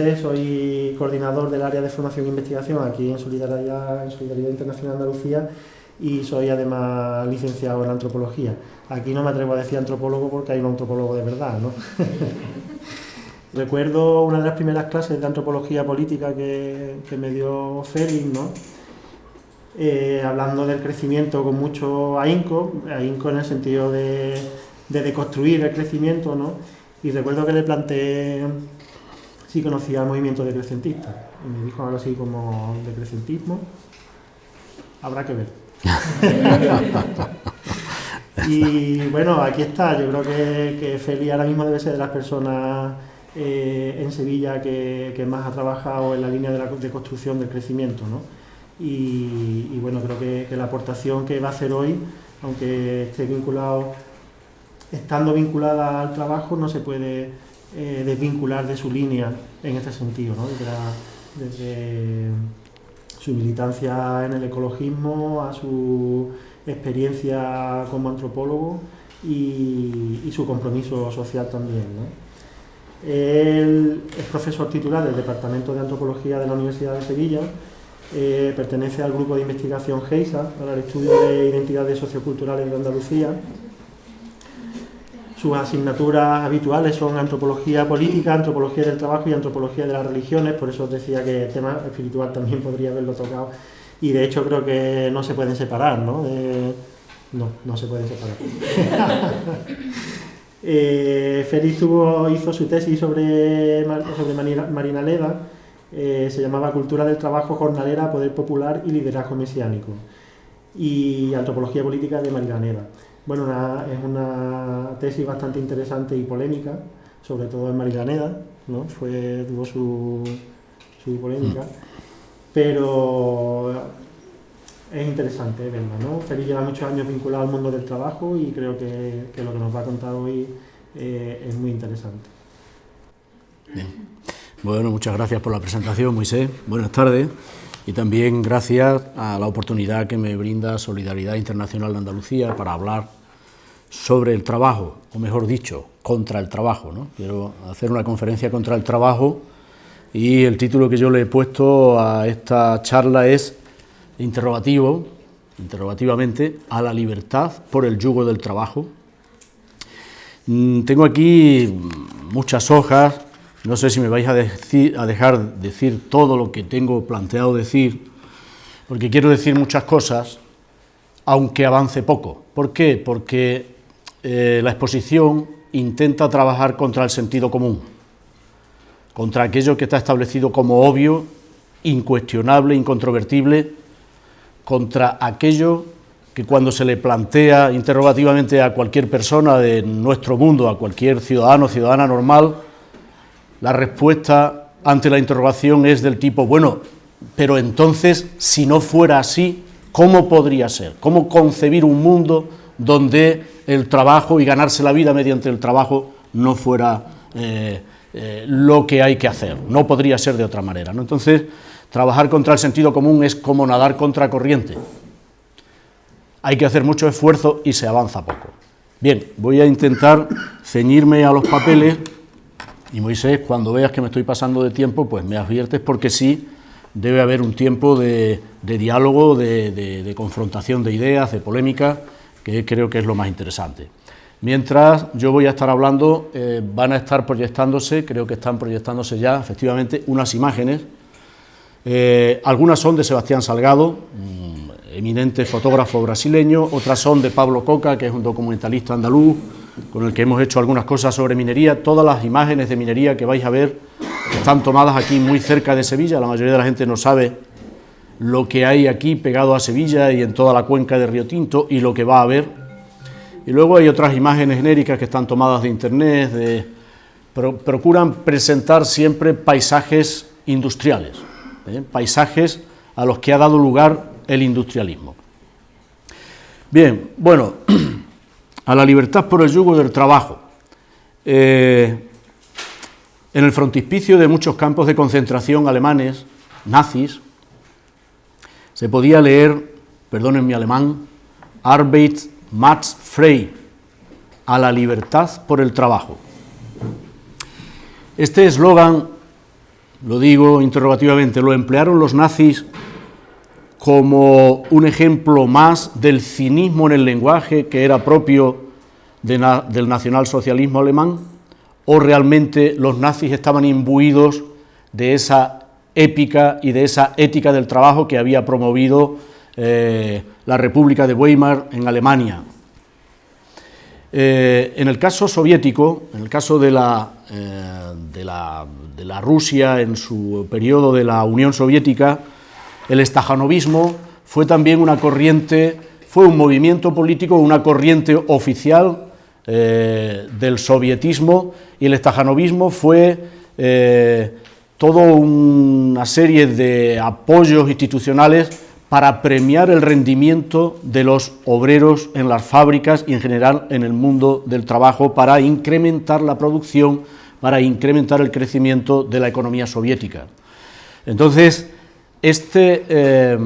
Soy coordinador del área de formación e investigación aquí en Solidaridad, Internacional Andalucía y soy además licenciado en antropología. Aquí no me atrevo a decir antropólogo porque hay un antropólogo de verdad, ¿no? Recuerdo una de las primeras clases de antropología política que, me dio Félix, ¿no? Eh, hablando del crecimiento con mucho ahínco, ahínco en el sentido de, de deconstruir el crecimiento, ¿no? Y recuerdo que le planteé si conocía el movimiento decrecentista. Y me dijo algo así como decrecentismo. Habrá que ver. y bueno, aquí está. Yo creo que, que Feli ahora mismo debe ser de las personas eh, en Sevilla que, más ha trabajado en la línea de, la, de construcción del crecimiento. ¿no? Y, bueno, creo que, que la aportación que va a hacer hoy, aunque esté vinculado estando vinculada al trabajo no se puede eh, desvincular de su línea en este sentido, desde, su militancia en el ecologismo a su experiencia como antropólogo y, su compromiso social también. Él es profesor titular del Departamento de Antropología de la Universidad de Sevilla, eh, pertenece al grupo de investigación GEISA para el estudio de identidades socioculturales de Andalucía sus asignaturas habituales son antropología política, antropología del trabajo y antropología de las religiones, por eso decía que el tema espiritual también podría haberlo tocado. Y de hecho creo que no se pueden separar, ¿no? no, no se pueden separar. eh, Félix hizo su tesis sobre, sobre Marina Leda, eh, se llamaba Cultura del Trabajo Jornalera, Poder Popular y Liderazgo Mesiánico, y Antropología Política de Marina Leda. Bueno, es una tesis bastante interesante y polémica, sobre todo en Marilaneda, ¿no? Fue, tuvo su, su polémica, mm. pero es interesante verla, ¿no? Félix lleva muchos años vinculado al mundo del trabajo y creo que, lo que nos va a contar hoy eh, es muy interesante. Bien. Bueno, muchas gracias por la presentación, Moisés. Buenas tardes. Y también gracias a la oportunidad que me brinda Solidaridad Internacional de Andalucía para hablar sobre el trabajo, o mejor dicho, contra el trabajo. Quiero hacer una conferencia contra el trabajo y el título que yo le he puesto a esta charla es interrogativo, interrogativamente, a la libertad por el yugo del trabajo. Mm, tengo aquí muchas hojas, no sé si me vais a, decir, a dejar decir todo lo que tengo planteado decir, porque quiero decir muchas cosas, aunque avance poco. ¿Por qué? Porque eh, la exposición intenta trabajar contra el sentido común, contra aquello que está establecido como obvio, incuestionable, incontrovertible, contra aquello que cuando se le plantea interrogativamente a cualquier persona de nuestro mundo, a cualquier ciudadano ciudadana normal, la respuesta ante la interrogación es del tipo, bueno, pero entonces, si no fuera así, ¿cómo podría ser? ¿Cómo concebir un mundo donde el trabajo y ganarse la vida mediante el trabajo no fuera eh, eh, lo que hay que hacer, no podría ser de otra manera. ¿no? Entonces, trabajar contra el sentido común es como nadar contra corriente. Hay que hacer mucho esfuerzo y se avanza poco. Bien, voy a intentar ceñirme a los papeles y Moisés, cuando veas que me estoy pasando de tiempo, pues me adviertes porque sí, debe haber un tiempo de, diálogo, de confrontación de ideas, de polémica, que creo que es lo más interesante. Mientras yo voy a estar hablando, eh, van a estar proyectándose, creo que están proyectándose ya efectivamente unas imágenes. Eh, algunas son de Sebastián Salgado, eminente fotógrafo brasileño, otras son de Pablo Coca, que es un documentalista andaluz, con el que hemos hecho algunas cosas sobre minería. Todas las imágenes de minería que vais a ver están tomadas aquí muy cerca de Sevilla, la mayoría de la gente no sabe lo que hay aquí pegado a Sevilla y en toda la cuenca de Río Tinto y lo que va a haber. Y luego hay otras imágenes genéricas que están tomadas de internet, de, procuran presentar siempre paisajes industriales, ¿eh? paisajes a los que ha dado lugar el industrialismo. Bien, bueno, a la libertad por el yugo del trabajo. Eh, en el frontispicio de muchos campos de concentración alemanes, nazis, se podía leer, perdonen mi alemán, Arbeit macht frei, a la libertad por el trabajo. Este eslogan lo digo interrogativamente, lo emplearon los nazis como un ejemplo más del cinismo en el lenguaje que era propio del nacionalsocialismo alemán, o realmente los nazis estaban imbuidos de esa épica y de esa ética del trabajo que había promovido eh, la República de Weimar en Alemania. Eh, en el caso soviético, en el caso de la, eh, de, la, de la, Rusia en su periodo de la Unión Soviética, el estajanovismo fue también una corriente, fue un movimiento político, una corriente oficial del sovietismo, y el estajanovismo fue toda una serie de apoyos institucionales para premiar el rendimiento de los obreros en las fábricas y en general en el mundo del trabajo para incrementar la producción, para incrementar el crecimiento de la economía soviética. Entonces, este, eh,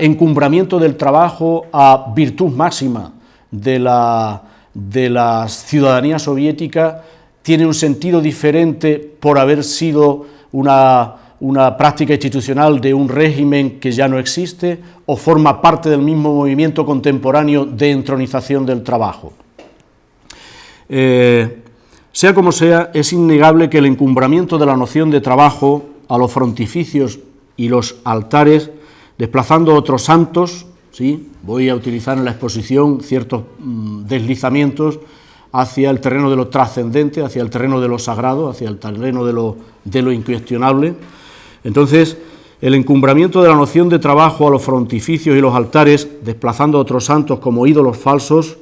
encumbramiento del trabajo a virtud máxima de la, de la ciudadanía soviética tiene un sentido diferente por haber sido una, práctica institucional de un régimen que ya no existe o forma parte del mismo movimiento contemporáneo de entronización del trabajo. Eh, sea como sea, es innegable que el encumbramiento de la noción de trabajo a los frontificios y los altares, desplazando otros santos, ¿sí? voy a utilizar en la exposición ciertos mm, deslizamientos hacia el terreno de lo trascendente, hacia el terreno de lo sagrado, hacia el terreno de lo, de lo incuestionable. Entonces, el encumbramiento de la noción de trabajo a los frontificios y los altares, desplazando a otros santos como ídolos falsos,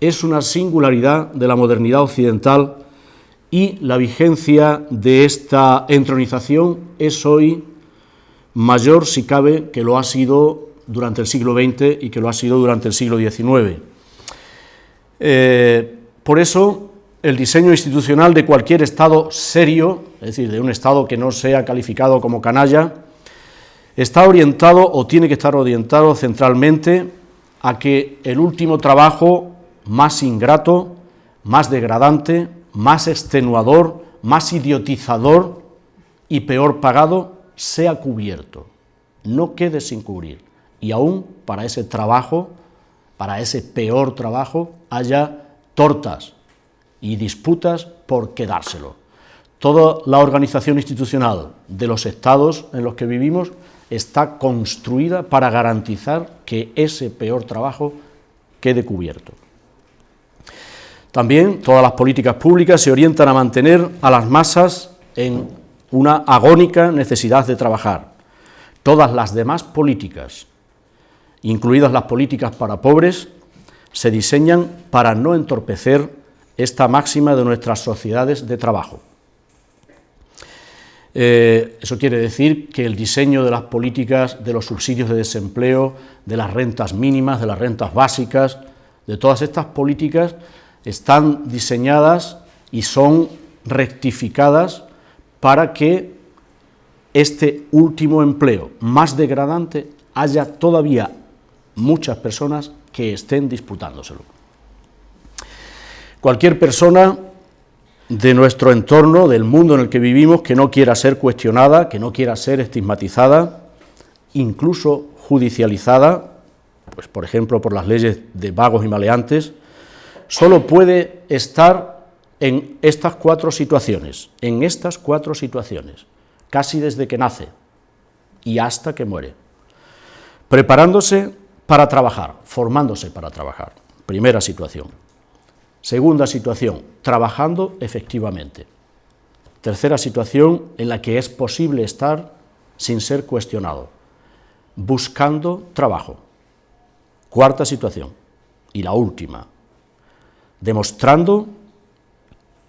es una singularidad de la modernidad occidental y la vigencia de esta entronización es hoy mayor, si cabe, que lo ha sido durante el siglo XX y que lo ha sido durante el siglo XIX. Por eso, el diseño institucional de cualquier Estado serio, es decir, de un Estado que no sea calificado como canalla, está orientado o tiene que estar orientado centralmente a que el último trabajo más ingrato, más degradante, más extenuador, más idiotizador y peor pagado sea cubierto, no quede sin cubrir. Y aún para ese trabajo, para ese peor trabajo, haya tortas y disputas por quedárselo. Toda la organización institucional de los estados en los que vivimos está construida para garantizar que ese peor trabajo quede cubierto. También todas las políticas públicas se orientan a mantener a las masas en una agónica necesidad de trabajar. Todas las demás políticas, incluidas las políticas para pobres, se diseñan para no entorpecer esta máxima de nuestras sociedades de trabajo. Eh, eso quiere decir que el diseño de las políticas de los subsidios de desempleo, de las rentas mínimas, de las rentas básicas, de todas estas políticas están diseñadas y son rectificadas para que este último empleo más degradante haya todavía muchas personas que estén disputándoselo. Cualquier persona de nuestro entorno, del mundo en el que vivimos, que no quiera ser cuestionada, que no quiera ser estigmatizada, incluso judicializada, pues por ejemplo por las leyes de vagos y maleantes, solo puede estar en estas cuatro situaciones, en estas cuatro situaciones, casi desde que nace y hasta que muere, preparándose para trabajar, formándose para trabajar. Primera situación. Segunda situación, trabajando efectivamente. Tercera situación en la que es posible estar sin ser cuestionado, buscando trabajo. Cuarta situación, y la última, demostrando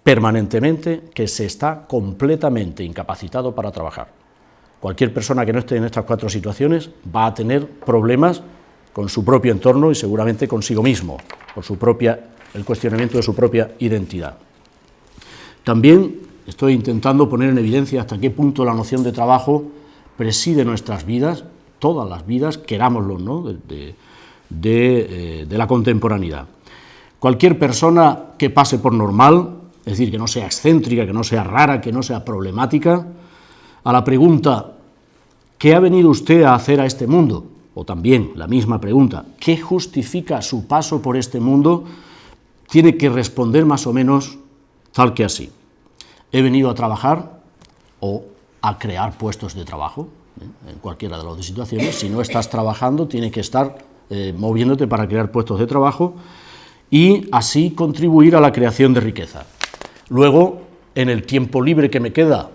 permanentemente que se está completamente incapacitado para trabajar. Cualquier persona que no esté en estas cuatro situaciones va a tener problemas con su propio entorno y seguramente consigo mismo, por su propia, el cuestionamiento de su propia identidad. También estoy intentando poner en evidencia hasta qué punto la noción de trabajo preside nuestras vidas, todas las vidas, querámoslo, ¿no? de, eh, de, la contemporaneidad. Cualquier persona que pase por normal es decir, que no sea excéntrica, que no sea rara, que no sea problemática, a la pregunta, ¿qué ha venido usted a hacer a este mundo? O también la misma pregunta, ¿qué justifica su paso por este mundo? Tiene que responder más o menos tal que así. He venido a trabajar o a crear puestos de trabajo, ¿eh? en cualquiera de las dos situaciones. Si no estás trabajando, tienes que estar eh, moviéndote para crear puestos de trabajo y así contribuir a la creación de riqueza. Luego, en el tiempo libre que me queda,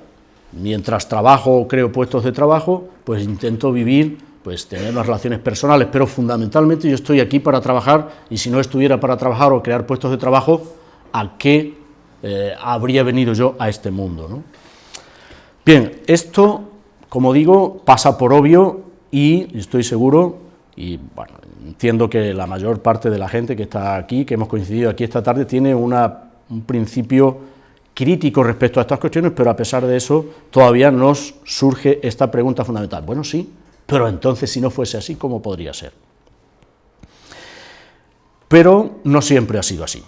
mientras trabajo o creo puestos de trabajo, pues intento vivir, pues tener unas relaciones personales, pero fundamentalmente yo estoy aquí para trabajar y si no estuviera para trabajar o crear puestos de trabajo, ¿a qué eh, habría venido yo a este mundo? Bien, esto, como digo, pasa por obvio y estoy seguro, y bueno, entiendo que la mayor parte de la gente que está aquí, que hemos coincidido aquí esta tarde, tiene una un principio crítico respecto a estas cuestiones, pero a pesar de eso todavía nos surge esta pregunta fundamental. Bueno, sí, pero entonces si no fuese así, ¿cómo podría ser? Pero no siempre ha sido así.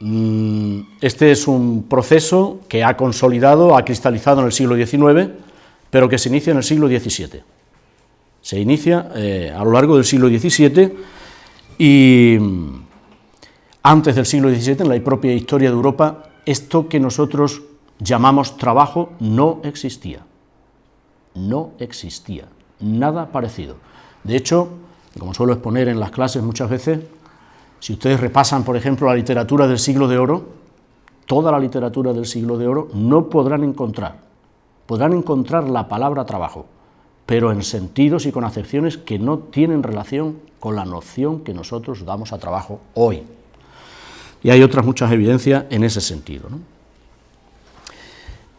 Mm, este es un proceso que ha consolidado, ha cristalizado en el siglo XIX, pero que se inicia en el siglo XVII. Se inicia eh, a lo largo del siglo XVII y antes del siglo XVII, en la propia historia de Europa, esto que nosotros llamamos trabajo no existía. No existía, nada parecido. De hecho, como suelo exponer en las clases muchas veces, si ustedes repasan, por ejemplo, la literatura del siglo de oro, toda la literatura del siglo de oro, no podrán encontrar, podrán encontrar la palabra trabajo, pero en sentidos y con acepciones que no tienen relación con la noción que nosotros damos a trabajo hoy y hay otras muchas evidencias en ese sentido.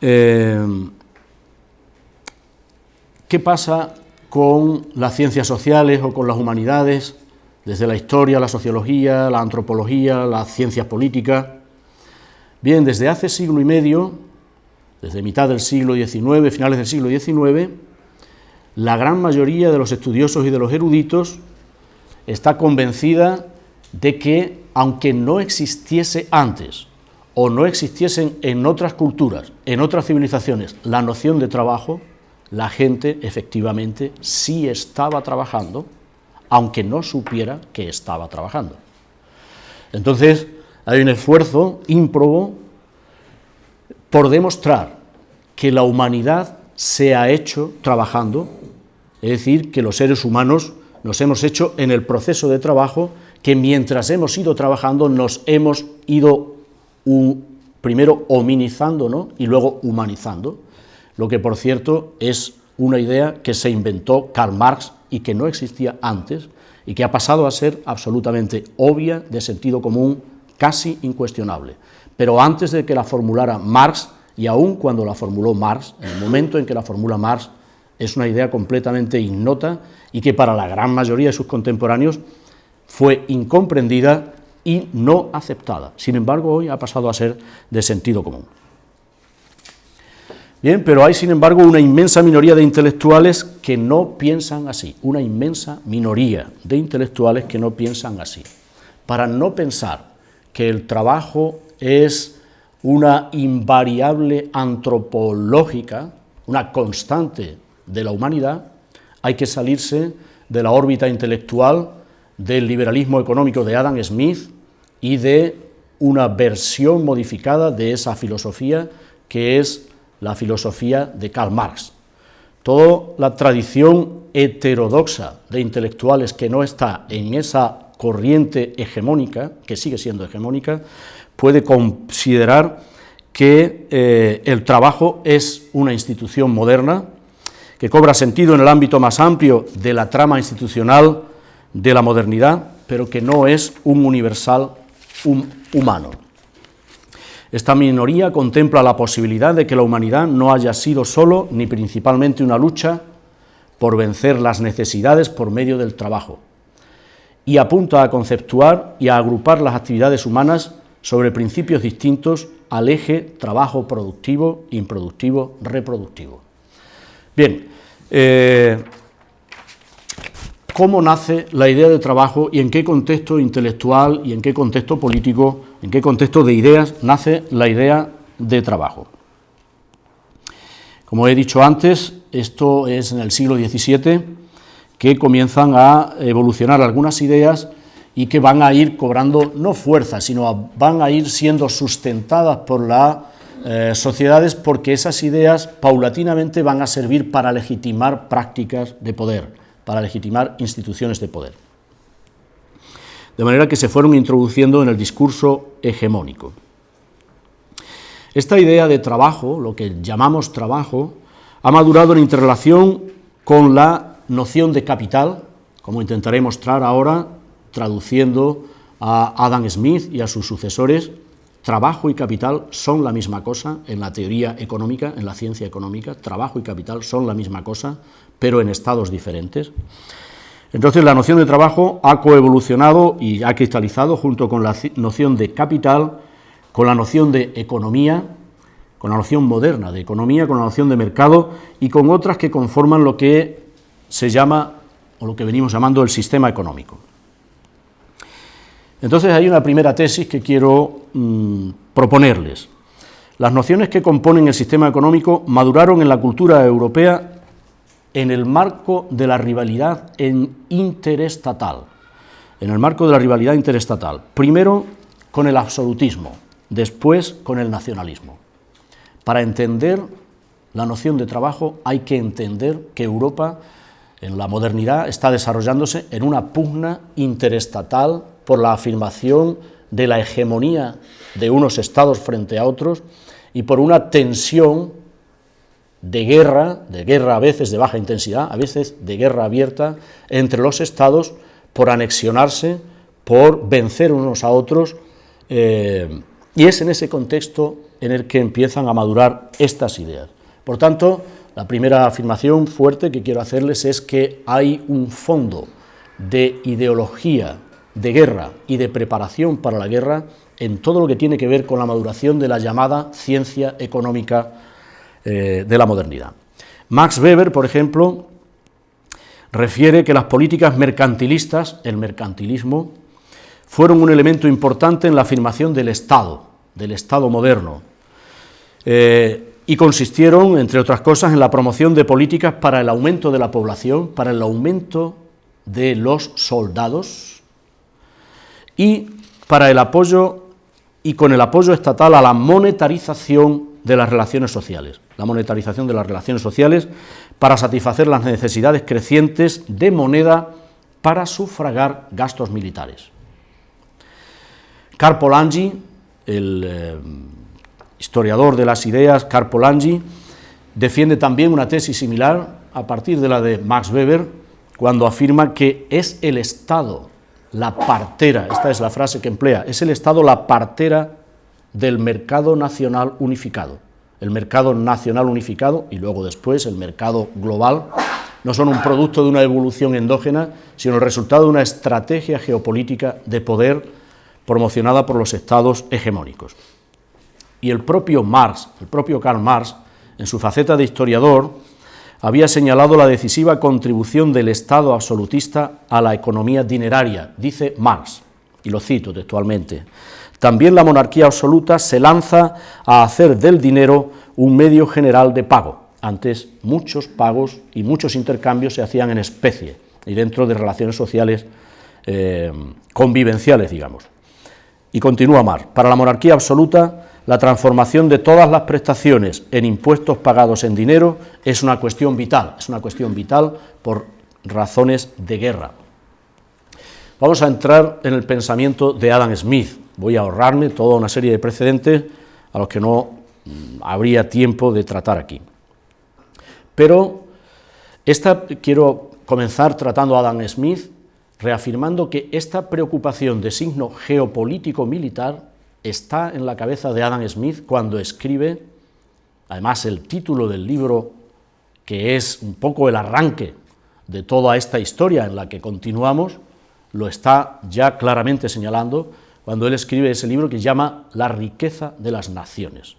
Eh, ¿Qué pasa con las ciencias sociales o con las humanidades, desde la historia, la sociología, la antropología, las ciencias políticas? Bien, desde hace siglo y medio, desde mitad del siglo XIX, finales del siglo XIX, la gran mayoría de los estudiosos y de los eruditos está convencida de que aunque no existiese antes o no existiesen en otras culturas, en otras civilizaciones, la noción de trabajo, la gente efectivamente sí estaba trabajando, aunque no supiera que estaba trabajando. Entonces, hay un esfuerzo ímprobo por demostrar que la humanidad se ha hecho trabajando, es decir, que los seres humanos nos hemos hecho en el proceso de trabajo que mientras hemos ido trabajando nos hemos ido primero hominizando y luego humanizando, lo que por cierto es una idea que se inventó Karl Marx y que no existía antes y que ha pasado a ser absolutamente obvia, de sentido común, casi incuestionable. Pero antes de que la formulara Marx, y aún cuando la formuló Marx, en el momento en que la formula Marx, es una idea completamente ignota y que para la gran mayoría de sus contemporáneos fue incomprendida y no aceptada. Sin embargo, hoy ha pasado a ser de sentido común. Bien, pero hay sin embargo una inmensa minoría de intelectuales que no piensan así, una inmensa minoría de intelectuales que no piensan así. Para no pensar que el trabajo es una invariable antropológica, una constante de la humanidad, hay que salirse de la órbita intelectual del liberalismo económico de Adam Smith y de una versión modificada de esa filosofía que es la filosofía de Karl Marx. Toda la tradición heterodoxa de intelectuales que no está en esa corriente hegemónica, que sigue siendo hegemónica, puede considerar que eh, el trabajo es una institución moderna, que cobra sentido en el ámbito más amplio de la trama institucional de la modernidad, pero que no es un universal humano. Esta minoría contempla la posibilidad de que la humanidad no haya sido solo ni principalmente una lucha por vencer las necesidades por medio del trabajo, y apunta a conceptuar y a agrupar las actividades humanas sobre principios distintos al eje trabajo productivo, improductivo, reproductivo. Bien, eh, cómo nace la idea de trabajo y en qué contexto intelectual y en qué contexto político, en qué contexto de ideas nace la idea de trabajo. Como he dicho antes, esto es en el siglo XVII que comienzan a evolucionar algunas ideas y que van a ir cobrando no fuerza, sino van a ir siendo sustentadas por las eh, sociedades porque esas ideas paulatinamente van a servir para legitimar prácticas de poder, para legitimar instituciones de poder. De manera que se fueron introduciendo en el discurso hegemónico. Esta idea de trabajo, lo que llamamos trabajo, ha madurado en interrelación con la noción de capital, como intentaré mostrar ahora traduciendo a Adam Smith y a sus sucesores, trabajo y capital son la misma cosa en la teoría económica, en la ciencia económica, trabajo y capital son la misma cosa, pero en estados diferentes. Entonces la noción de trabajo ha coevolucionado y ha cristalizado junto con la noción de capital, con la noción de economía, con la noción moderna de economía, con la noción de mercado y con otras que conforman lo que se llama, o lo que venimos llamando el sistema económico. Entonces hay una primera tesis que quiero mm, proponerles. Las nociones que componen el sistema económico maduraron en la cultura europea en el marco de la rivalidad interestatal. En el marco de la rivalidad interestatal. Primero con el absolutismo, después con el nacionalismo. Para entender la noción de trabajo hay que entender que Europa en la modernidad está desarrollándose en una pugna interestatal por la afirmación de la hegemonía de unos estados frente a otros y por una tensión de guerra, de guerra a veces de baja intensidad, a veces de guerra abierta, entre los estados por anexionarse, por vencer unos a otros, eh, y es en ese contexto en el que empiezan a madurar estas ideas. Por tanto, la primera afirmación fuerte que quiero hacerles es que hay un fondo de ideología de guerra y de preparación para la guerra en todo lo que tiene que ver con la maduración de la llamada ciencia económica eh, de la modernidad. Max Weber, por ejemplo, refiere que las políticas mercantilistas, el mercantilismo, fueron un elemento importante en la afirmación del Estado, del Estado moderno, eh, y consistieron, entre otras cosas, en la promoción de políticas para el aumento de la población, para el aumento de los soldados, y para el apoyo y con el apoyo estatal a la monetarización de las relaciones sociales, la monetarización de las relaciones sociales para satisfacer las necesidades crecientes de moneda para sufragar gastos militares. Carpolangi, el eh, historiador de las ideas, Carpolangi, defiende también una tesis similar a partir de la de Max Weber, cuando afirma que es el Estado la partera, esta es la frase que emplea, es el Estado la partera del mercado nacional unificado. El mercado nacional unificado y luego después el mercado global no son un producto de una evolución endógena, sino el resultado de una estrategia geopolítica de poder promocionada por los estados hegemónicos. Y el propio Marx, el propio Karl Marx, en su faceta de historiador, había señalado la decisiva contribución del Estado absolutista a la economía dineraria, dice Marx, y lo cito textualmente. También la monarquía absoluta se lanza a hacer del dinero un medio general de pago. Antes muchos pagos y muchos intercambios se hacían en especie y dentro de relaciones sociales eh, convivenciales, digamos. Y continúa Marx. Para la monarquía absoluta, la transformación de todas las prestaciones en impuestos pagados en dinero es una cuestión vital, es una cuestión vital por razones de guerra. Vamos a entrar en el pensamiento de Adam Smith. Voy a ahorrarme toda una serie de precedentes a los que no mm, habría tiempo de tratar aquí. Pero esta, quiero comenzar tratando a Adam Smith, reafirmando que esta preocupación de signo geopolítico militar está en la cabeza de Adam Smith cuando escribe, además el título del libro, que es un poco el arranque de toda esta historia en la que continuamos, lo está ya claramente señalando cuando él escribe ese libro que llama La riqueza de las naciones.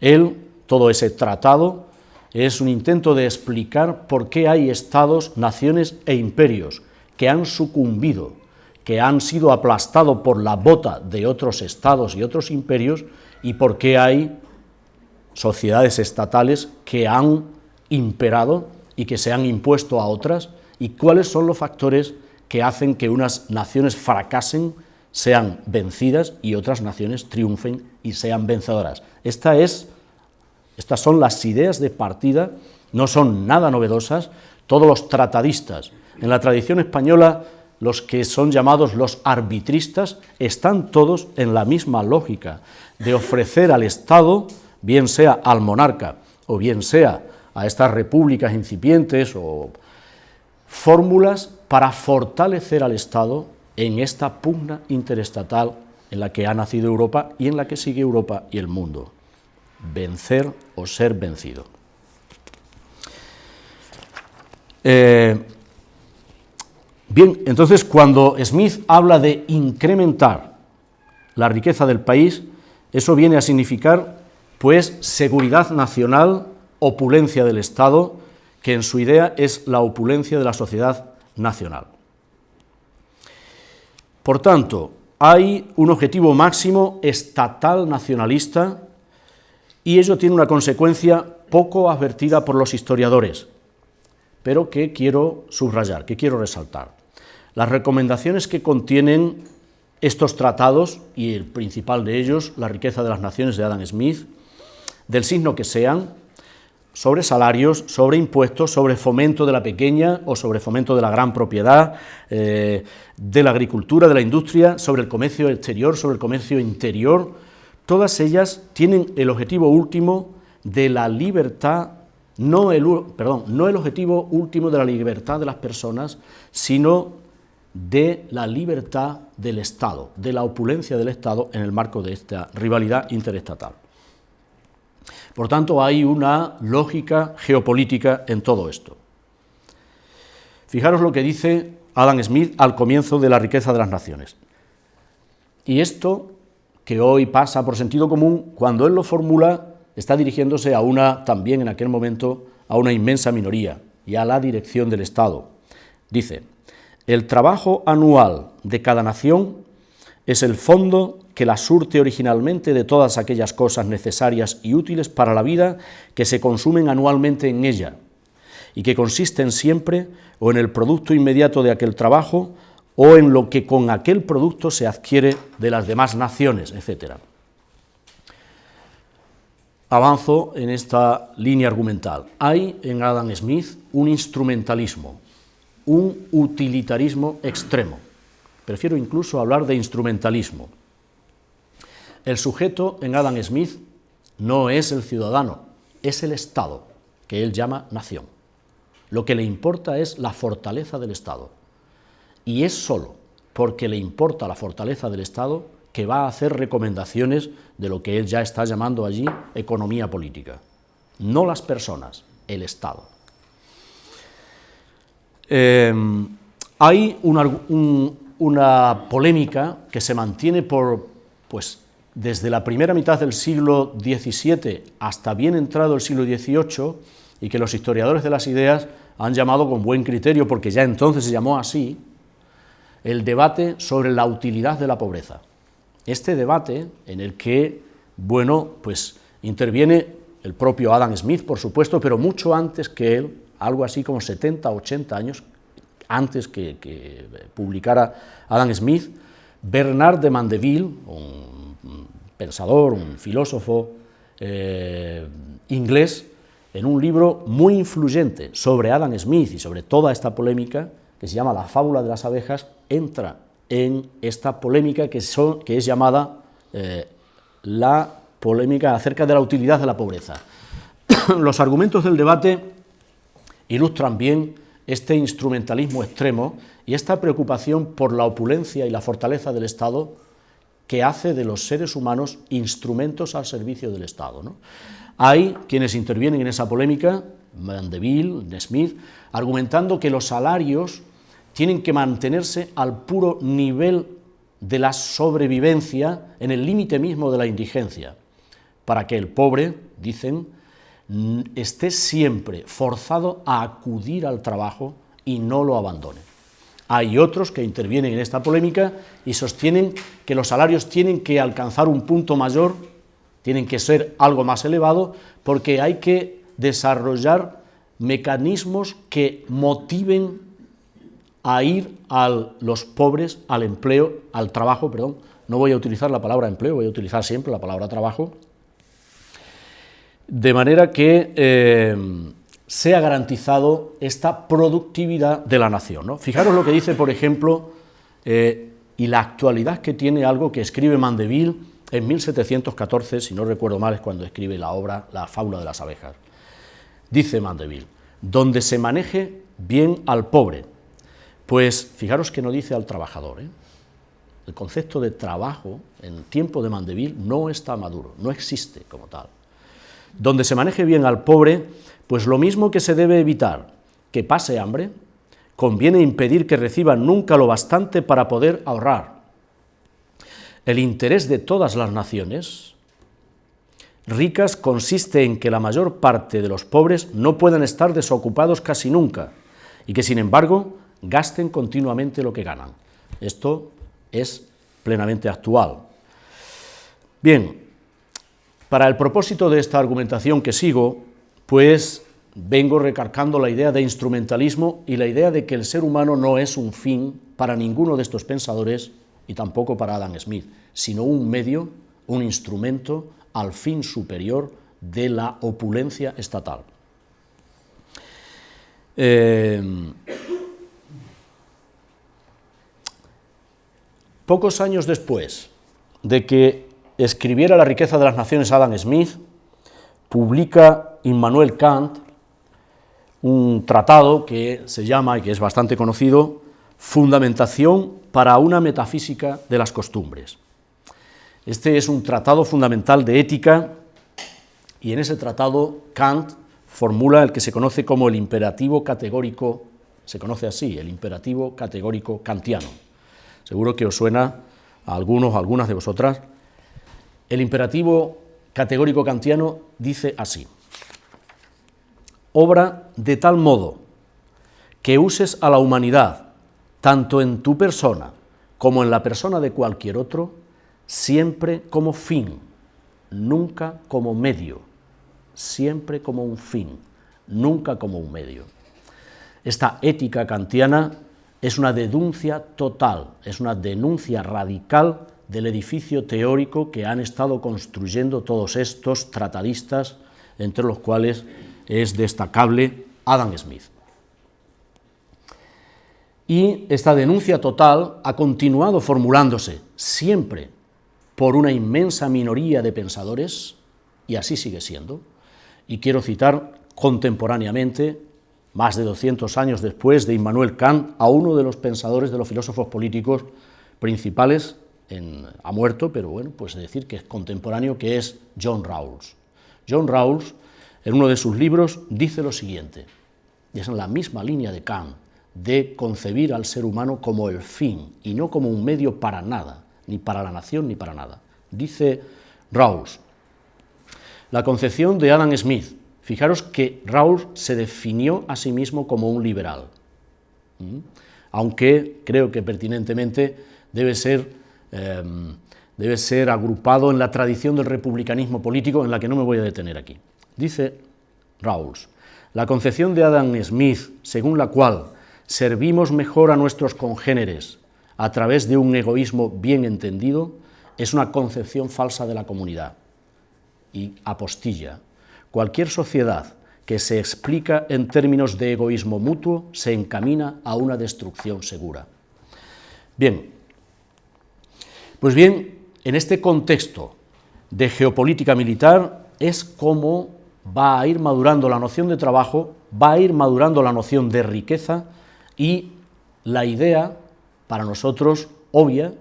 Él, todo ese tratado, es un intento de explicar por qué hay estados, naciones e imperios, que han sucumbido, que han sido aplastados por la bota de otros estados y otros imperios, y por qué hay sociedades estatales que han imperado y que se han impuesto a otras, y cuáles son los factores que hacen que unas naciones fracasen, sean vencidas y otras naciones triunfen y sean vencedoras. Esta es, estas son las ideas de partida, no son nada novedosas, todos los tratadistas, en la tradición española los que son llamados los arbitristas, están todos en la misma lógica de ofrecer al Estado, bien sea al monarca o bien sea a estas repúblicas incipientes o fórmulas para fortalecer al Estado en esta pugna interestatal en la que ha nacido Europa y en la que sigue Europa y el mundo. Vencer o ser vencido. Eh, bien, entonces cuando Smith habla de incrementar la riqueza del país, eso viene a significar pues seguridad nacional, opulencia del Estado, que en su idea es la opulencia de la sociedad nacional. Por tanto, hay un objetivo máximo estatal nacionalista y ello tiene una consecuencia poco advertida por los historiadores, pero que quiero subrayar, que quiero resaltar. Las recomendaciones que contienen estos tratados, y el principal de ellos, La riqueza de las naciones de Adam Smith, del signo que sean, sobre salarios, sobre impuestos, sobre fomento de la pequeña o sobre fomento de la gran propiedad, eh, de la agricultura, de la industria, sobre el comercio exterior, sobre el comercio interior, todas ellas tienen el objetivo último de la libertad, no el, perdón, no el objetivo último de la libertad de las personas, sino de la libertad del Estado, de la opulencia del Estado en el marco de esta rivalidad interestatal. Por tanto, hay una lógica geopolítica en todo esto. Fijaros lo que dice Adam Smith al comienzo de La riqueza de las naciones. Y esto, que hoy pasa por sentido común, cuando él lo formula, está dirigiéndose a una, también en aquel momento, a una inmensa minoría y a la dirección del Estado. Dice, el trabajo anual de cada nación es el fondo que la surte originalmente de todas aquellas cosas necesarias y útiles para la vida que se consumen anualmente en ella, y que consisten siempre o en el producto inmediato de aquel trabajo o en lo que con aquel producto se adquiere de las demás naciones, etc. Avanzo en esta línea argumental. Hay en Adam Smith un instrumentalismo, un utilitarismo extremo. Prefiero incluso hablar de instrumentalismo. El sujeto en Adam Smith no es el ciudadano, es el Estado, que él llama nación. Lo que le importa es la fortaleza del Estado. Y es solo porque le importa la fortaleza del Estado que va a hacer recomendaciones de lo que él ya está llamando allí economía política. No las personas, el Estado. Eh, hay una polémica que se mantiene por, pues, desde la primera mitad del siglo XVII hasta bien entrado el siglo XVIII, y que los historiadores de las ideas han llamado con buen criterio, porque ya entonces se llamó así, el debate sobre la utilidad de la pobreza. Este debate en el que, bueno, pues interviene el propio Adam Smith, por supuesto, pero mucho antes que él, algo así como 70, 80 años antes que, publicara Adam Smith, Bernard de Mandeville, pensador, un filósofo eh, inglés, en un libro muy influyente sobre Adam Smith y sobre toda esta polémica, que se llama La fábula de las abejas, entra en esta polémica que, es llamada eh, la polémica acerca de la utilidad de la pobreza. Los argumentos del debate ilustran bien este instrumentalismo extremo y esta preocupación por la opulencia y la fortaleza del Estado que hace de los seres humanos instrumentos al servicio del Estado. Hay quienes intervienen en esa polémica, Mandeville, Smith, argumentando que los salarios tienen que mantenerse al puro nivel de la sobrevivencia, en el límite mismo de la indigencia, para que el pobre, dicen, esté siempre forzado a acudir al trabajo y no lo abandone. Hay otros que intervienen en esta polémica y sostienen que los salarios tienen que alcanzar un punto mayor, tienen que ser algo más elevado, porque hay que desarrollar mecanismos que motiven a ir a los pobres al empleo, al trabajo, perdón, no voy a utilizar la palabra empleo, voy a utilizar siempre la palabra trabajo, de manera que eh, sea garantizado esta productividad de la nación. ¿no? Fijaros lo que dice, por ejemplo, eh, y la actualidad que tiene algo que escribe Mandeville en 1714, si no recuerdo mal, es cuando escribe la obra La fábula de las abejas. Dice Mandeville, donde se maneje bien al pobre, pues fijaros que no dice al trabajador. ¿eh? El concepto de trabajo en tiempo de Mandeville no está maduro, no existe como tal. Donde se maneje bien al pobre, pues lo mismo que se debe evitar que pase hambre, conviene impedir que reciba nunca lo bastante para poder ahorrar. El interés de todas las naciones ricas consiste en que la mayor parte de los pobres no puedan estar desocupados casi nunca y que, sin embargo, gasten continuamente lo que ganan. Esto es plenamente actual. Bien, para el propósito de esta argumentación que sigo, pues vengo recargando la idea de instrumentalismo y la idea de que el ser humano no es un fin para ninguno de estos pensadores y tampoco para Adam Smith, sino un medio, un instrumento al fin superior de la opulencia estatal. Eh, Pocos años después de que escribiera La riqueza de las naciones Adam Smith, publica Immanuel Kant un tratado que se llama, y que es bastante conocido, Fundamentación para una metafísica de las costumbres. Este es un tratado fundamental de ética y en ese tratado Kant formula el que se conoce como el imperativo categórico, se conoce así, el imperativo categórico kantiano. Seguro que os suena a algunos, a algunas de vosotras. El imperativo categórico kantiano dice así, obra de tal modo que uses a la humanidad, tanto en tu persona como en la persona de cualquier otro, siempre como fin, nunca como medio, siempre como un fin, nunca como un medio. Esta ética kantiana es una denuncia total, es una denuncia radical del edificio teórico que han estado construyendo todos estos tratadistas, entre los cuales es destacable Adam Smith. Y esta denuncia total ha continuado formulándose siempre por una inmensa minoría de pensadores, y así sigue siendo. Y quiero citar contemporáneamente más de 200 años después de Immanuel Kant, a uno de los pensadores de los filósofos políticos principales, ha muerto, pero bueno, pues decir que es contemporáneo, que es John Rawls. John Rawls, en uno de sus libros, dice lo siguiente, y es en la misma línea de Kant, de concebir al ser humano como el fin y no como un medio para nada, ni para la nación ni para nada. Dice Rawls, la concepción de Adam Smith Fijaros que Raúl se definió a sí mismo como un liberal, aunque creo que pertinentemente debe ser, em, debe ser agrupado en la tradición del republicanismo político en la que no me voy a detener aquí. Dice Rawls, la concepción de Adam Smith, según la cual servimos mejor a nuestros congéneres a través de un egoísmo bien entendido, es una concepción falsa de la comunidad y apostilla Cualquier sociedad que se explica en términos de egoísmo mutuo se encamina a una destrucción segura. Bien, pues bien, en este contexto de geopolítica militar es como va a ir madurando la noción de trabajo, va a ir madurando la noción de riqueza y la idea, para nosotros, obvia,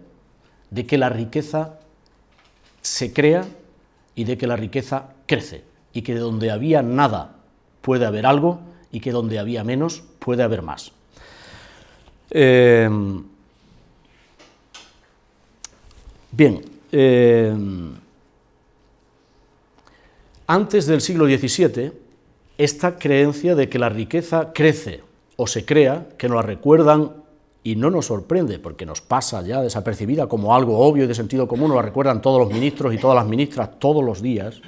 de que la riqueza se crea y de que la riqueza crece y que donde había nada puede haber algo y que donde había menos puede haber más. Em, bien, em, antes del siglo XVII, esta creencia de que la riqueza crece o se crea, que nos la recuerdan y no nos sorprende porque nos pasa ya desapercibida como algo obvio y de sentido común, lo recuerdan todos los ministros y todas las ministras todos los días,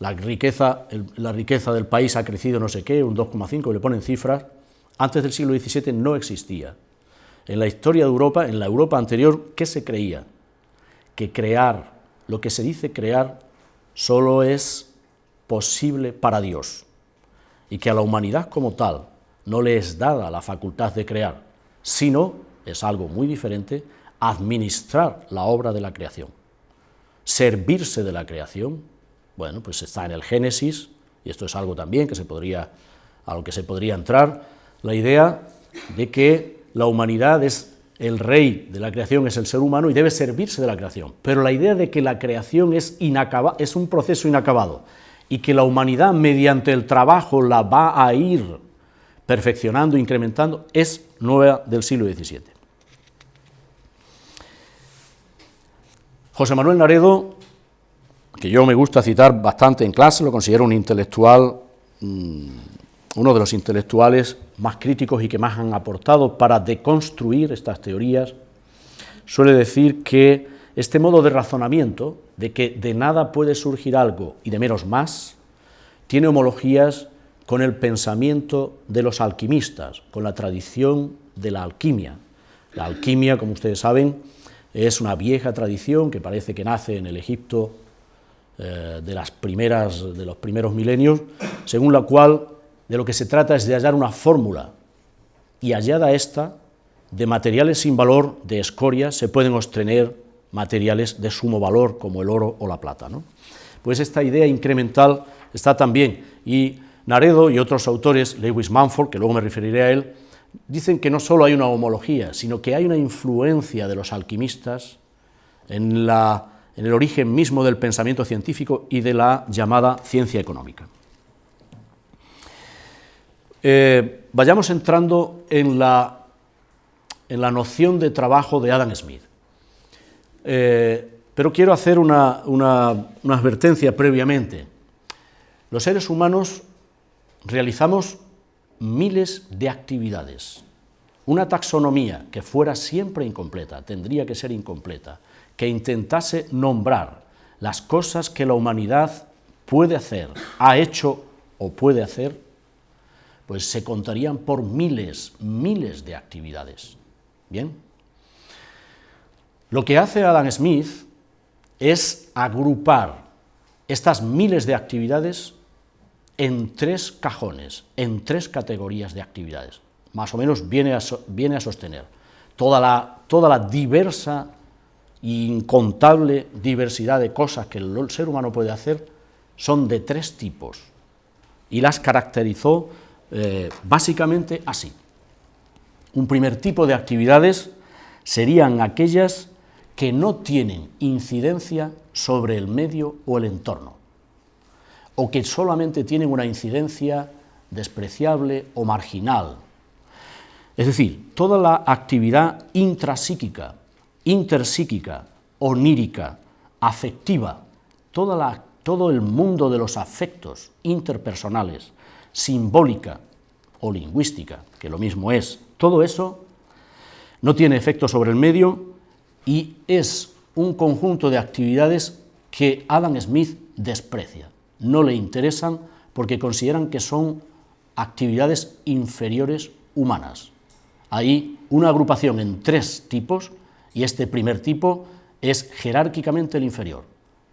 la riqueza, la riqueza del país ha crecido no sé qué, un 2,5, le ponen cifras, antes del siglo XVII no existía. En la historia de Europa, en la Europa anterior, ¿qué se creía? Que crear, lo que se dice crear, solo es posible para Dios, y que a la humanidad como tal no le es dada la facultad de crear, sino, es algo muy diferente, administrar la obra de la creación. Servirse de la creación, bueno, pues está en el Génesis, y esto es algo también que se podría, a lo que se podría entrar, la idea de que la humanidad es el rey de la creación, es el ser humano y debe servirse de la creación. Pero la idea de que la creación es, es un proceso inacabado y que la humanidad mediante el trabajo la va a ir perfeccionando, incrementando, es nueva del siglo XVII. José Manuel Naredo, que yo me gusta citar bastante en clase, lo considero un intelectual, mm, uno de los intelectuales más críticos y que más han aportado para deconstruir estas teorías, suele decir que este modo de razonamiento, de que de nada puede surgir algo y de menos más, tiene homologías con el pensamiento de los alquimistas, con la tradición de la alquimia. La alquimia, como ustedes saben, es una vieja tradición que parece que nace en el Egipto eh, de, las primeras, de los primeros milenios, según la cual de lo que se trata es de hallar una fórmula, y hallada esta, de materiales sin valor, de escoria, se pueden obtener materiales de sumo valor, como el oro o la plata. ¿no? Pues esta idea incremental está también, y Naredo y otros autores, Lewis Manford, que luego me referiré a él, dicen que no solo hay una homología, sino que hay una influencia de los alquimistas en, el origen mismo del pensamiento científico y de la llamada ciencia económica. Eh, vayamos entrando en la, en la, noción de trabajo de Adam Smith. Eh, pero quiero hacer una, una advertencia previamente. Los seres humanos realizamos miles de actividades. Una taxonomía que fuera siempre incompleta, tendría que ser incompleta, que intentase nombrar las cosas que la humanidad puede hacer, ha hecho o puede hacer, pues se contarían por miles, miles de actividades. ¿Bien? Lo que hace Adam Smith es agrupar estas miles de actividades en tres cajones, en tres categorías de actividades. Más o menos viene a, viene a sostener toda la, toda la diversa e incontable diversidad de cosas que el ser humano puede hacer son de tres tipos y las caracterizó eh, básicamente así. Un primer tipo de actividades serían aquellas que no tienen incidencia sobre el medio o el entorno o que solamente tienen una incidencia despreciable o marginal. Es decir, toda la actividad intrapsíquica, interpsíquica, onírica, afectiva, todo el mundo de los afectos interpersonales, simbólica o lingüística, que lo mismo es, todo eso no tiene efecto sobre el medio y es un conjunto de actividades que Adam Smith desprecia no le interesan porque consideran que son actividades inferiores humanas. Hay una agrupación en tres tipos y este primer tipo es jerárquicamente el inferior.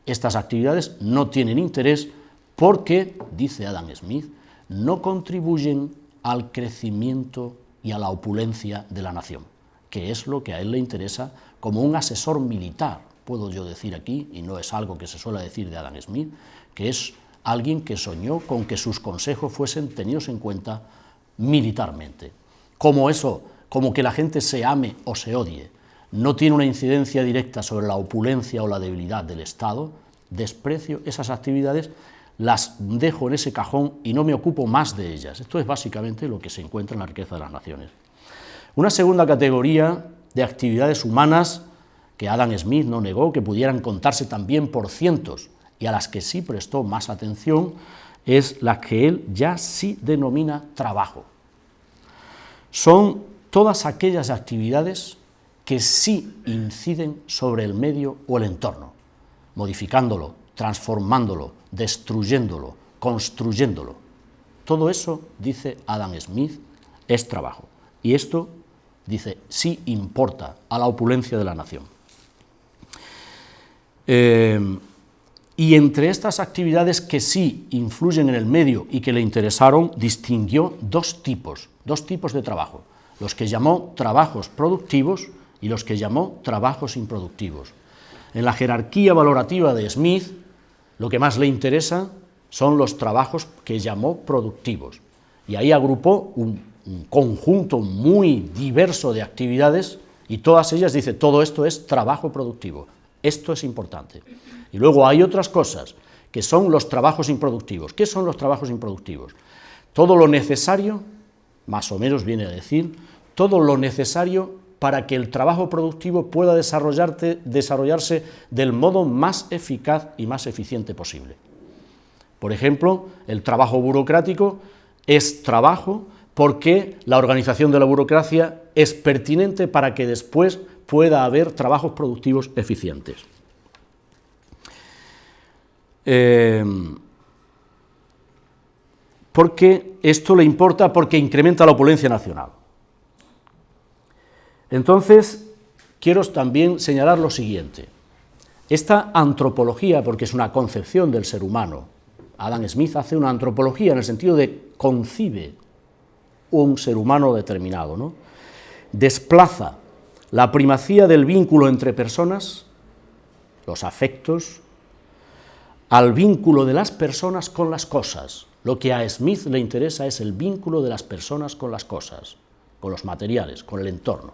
Estas actividades no tienen interés porque, dice Adam Smith, no contribuyen al crecimiento y a la opulencia de la nación, que es lo que a él le interesa como un asesor militar, puedo yo decir aquí, y no es algo que se suele decir de Adam Smith, que es alguien que soñó con que sus consejos fuesen tenidos en cuenta militarmente. Como eso, como que la gente se ame o se odie, no tiene una incidencia directa sobre la opulencia o la debilidad del Estado, desprecio esas actividades, las dejo en ese cajón y no me ocupo más de ellas. Esto es básicamente lo que se encuentra en la riqueza de las naciones. Una segunda categoría de actividades humanas que Adam Smith no negó que pudieran contarse también por cientos, y a las que sí prestó más atención es la que él ya sí denomina trabajo. Son todas aquellas actividades que sí inciden sobre el medio o el entorno, modificándolo, transformándolo, destruyéndolo, construyéndolo. Todo eso, dice Adam Smith, es trabajo. Y esto, dice, sí importa a la opulencia de la nación. Eh, y entre estas actividades que sí influyen en el medio y que le interesaron, distinguió dos tipos, dos tipos de trabajo, los que llamó trabajos productivos y los que llamó trabajos improductivos. En la jerarquía valorativa de Smith, lo que más le interesa son los trabajos que llamó productivos, y ahí agrupó un, un conjunto muy diverso de actividades y todas ellas dice, todo esto es trabajo productivo, esto es importante. Y luego hay otras cosas, que son los trabajos improductivos. ¿Qué son los trabajos improductivos? Todo lo necesario, más o menos viene a decir, todo lo necesario para que el trabajo productivo pueda desarrollarse del modo más eficaz y más eficiente posible. Por ejemplo, el trabajo burocrático es trabajo porque la organización de la burocracia es pertinente para que después pueda haber trabajos productivos eficientes. Eh, porque esto le importa porque incrementa la opulencia nacional. Entonces, quiero también señalar lo siguiente. Esta antropología, porque es una concepción del ser humano, Adam Smith hace una antropología en el sentido de concibe un ser humano determinado, ¿no? desplaza la primacía del vínculo entre personas, los afectos, al vínculo de las personas con las cosas. Lo que a Smith le interesa es el vínculo de las personas con las cosas, con los materiales, con el entorno.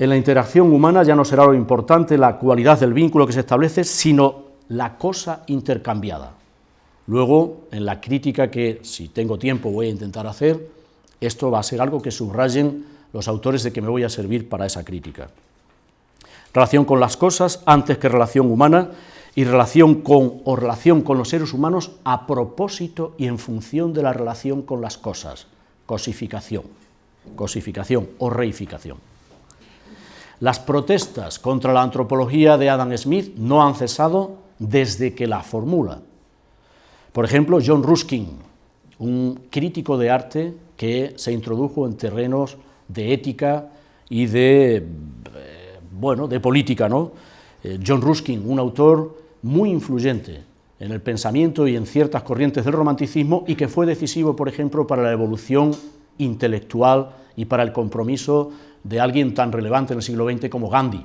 En la interacción humana ya no será lo importante la cualidad del vínculo que se establece, sino la cosa intercambiada. Luego, en la crítica que, si tengo tiempo, voy a intentar hacer, esto va a ser algo que subrayen los autores de que me voy a servir para esa crítica. Relación con las cosas antes que relación humana y relación con o relación con los seres humanos a propósito y en función de la relación con las cosas, cosificación, cosificación o reificación. Las protestas contra la antropología de Adam Smith no han cesado desde que la formula. Por ejemplo, John Ruskin, un crítico de arte que se introdujo en terrenos de ética y de, eh, bueno, de política, ¿no? Eh, John Ruskin, un autor muy influyente en el pensamiento y en ciertas corrientes del romanticismo y que fue decisivo, por ejemplo, para la evolución intelectual y para el compromiso de alguien tan relevante en el siglo XX como Gandhi.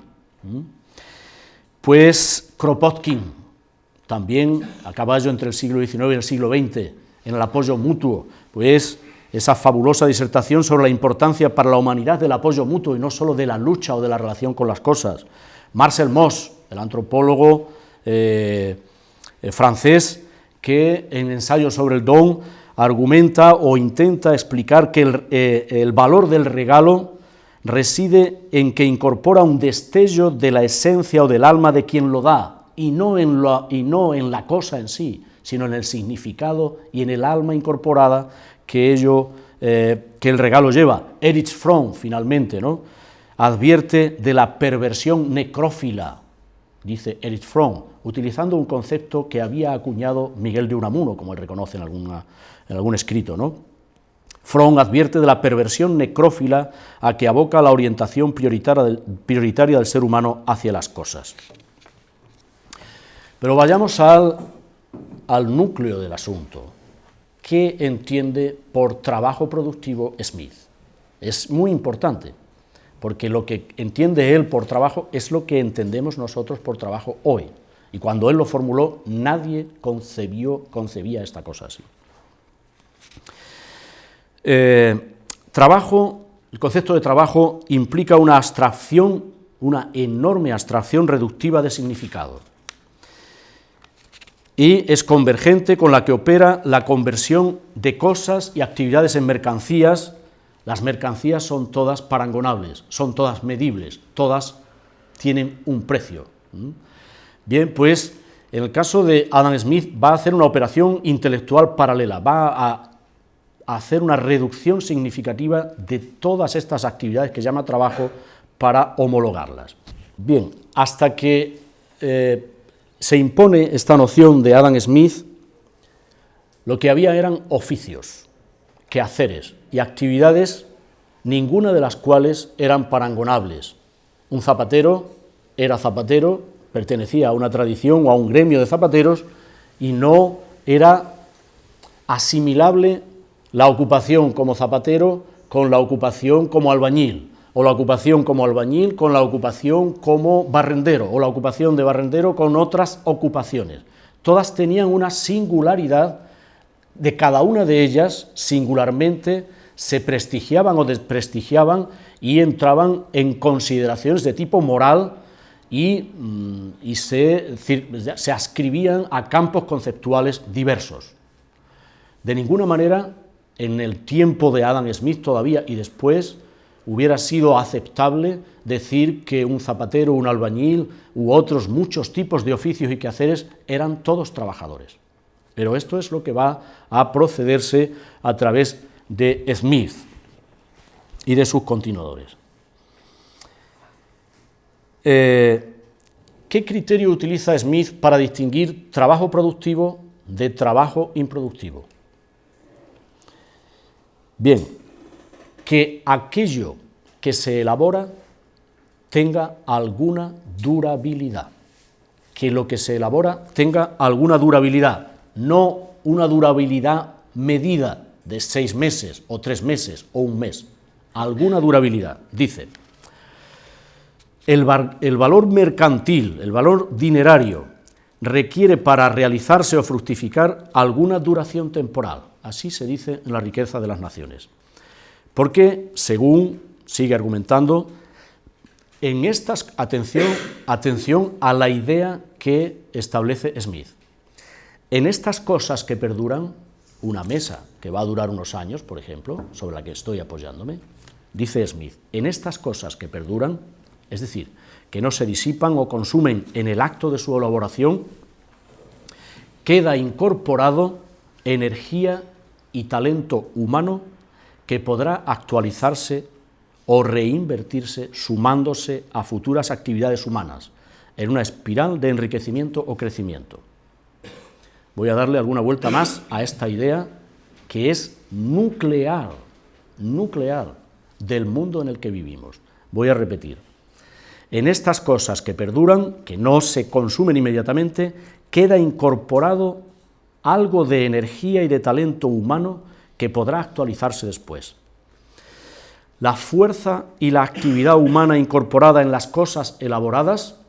Pues Kropotkin, también a caballo entre el siglo XIX y el siglo XX, en el apoyo mutuo, pues esa fabulosa disertación sobre la importancia para la humanidad del apoyo mutuo y no solo de la lucha o de la relación con las cosas. Marcel Mauss, el antropólogo eh, eh, francés, que en ensayo sobre el don argumenta o intenta explicar que el, eh, el valor del regalo reside en que incorpora un destello de la esencia o del alma de quien lo da, y no en la, cosa en sí, sino en el significado y en el alma incorporada que, ello, que el regalo lleva. Erich Fromm, finalmente, advierte de la perversión necrófila, dice Erich Fromm, utilizando un concepto que había acuñado Miguel de Unamuno, como él reconoce en, en algún escrito. ¿no? Fromm advierte de la perversión necrófila a que aboca la orientación prioritaria del, prioritaria del ser humano hacia las cosas. Pero vayamos al, al núcleo del asunto. ¿Qué entiende por trabajo productivo Smith? Es muy importante porque lo que entiende él por trabajo es lo que entendemos nosotros por trabajo hoy. Y cuando él lo formuló, nadie concebió, concebía esta cosa así. Eh, trabajo, el concepto de trabajo implica una abstracción, una enorme abstracción reductiva de significado. Y es convergente con la que opera la conversión de cosas y actividades en mercancías las mercancías son todas parangonables, son todas medibles, todas tienen un precio. Bien, pues en el caso de Adam Smith va a hacer una operación intelectual paralela, va a hacer una reducción significativa de todas estas actividades que llama trabajo para homologarlas. Bien, hasta que eh, se impone esta noción de Adam Smith, lo que había eran oficios, quehaceres y actividades, ninguna de las cuales eran parangonables. Un zapatero era zapatero, pertenecía a una tradición o a un gremio de zapateros y no era asimilable la ocupación como zapatero con la ocupación como albañil, o la ocupación como albañil con la ocupación como barrendero, o la ocupación de barrendero con otras ocupaciones. Todas tenían una singularidad, de cada una de ellas singularmente se prestigiaban o desprestigiaban y entraban en consideraciones de tipo moral y, mm, se, se ascribían a campos conceptuales diversos. De ninguna manera, en el tiempo de Adam Smith todavía y después, hubiera sido aceptable decir que un zapatero, un albañil u otros muchos tipos de oficios y quehaceres eran todos trabajadores. Pero esto es lo que va a procederse a través de Smith y de sus continuadores. Eh, ¿Qué criterio utiliza Smith para distinguir trabajo productivo de trabajo improductivo? Bien, que aquello que se elabora tenga alguna durabilidad, que lo que se elabora tenga alguna durabilidad, no una durabilidad medida de seis meses o tres meses o un mes, alguna durabilidad. Dice, el, valor mercantil, el valor dinerario, requiere para realizarse o fructificar alguna duración temporal Así se dice en la riqueza de las naciones. Porque, según sigue argumentando, en estas, atención, atención a la idea que establece Smith, en estas cosas que perduran, una mesa que va a durar unos años, por ejemplo, sobre la que estoy apoyándome, dice Smith, en estas cosas que perduran, es decir, que no se disipan o consumen en el acto de su elaboración, queda incorporado energía y talento humano que podrá actualizarse o reinvertirse sumándose a futuras actividades humanas en una espiral de enriquecimiento o crecimiento. Voy a darle alguna vuelta más a esta idea que es nuclear, nuclear del mundo en el que vivimos. Voy a repetir. En estas cosas que perduran, que no se consumen inmediatamente, queda incorporado algo de energía y de talento humano que podrá actualizarse después. La fuerza y la actividad humana incorporada en las cosas elaboradas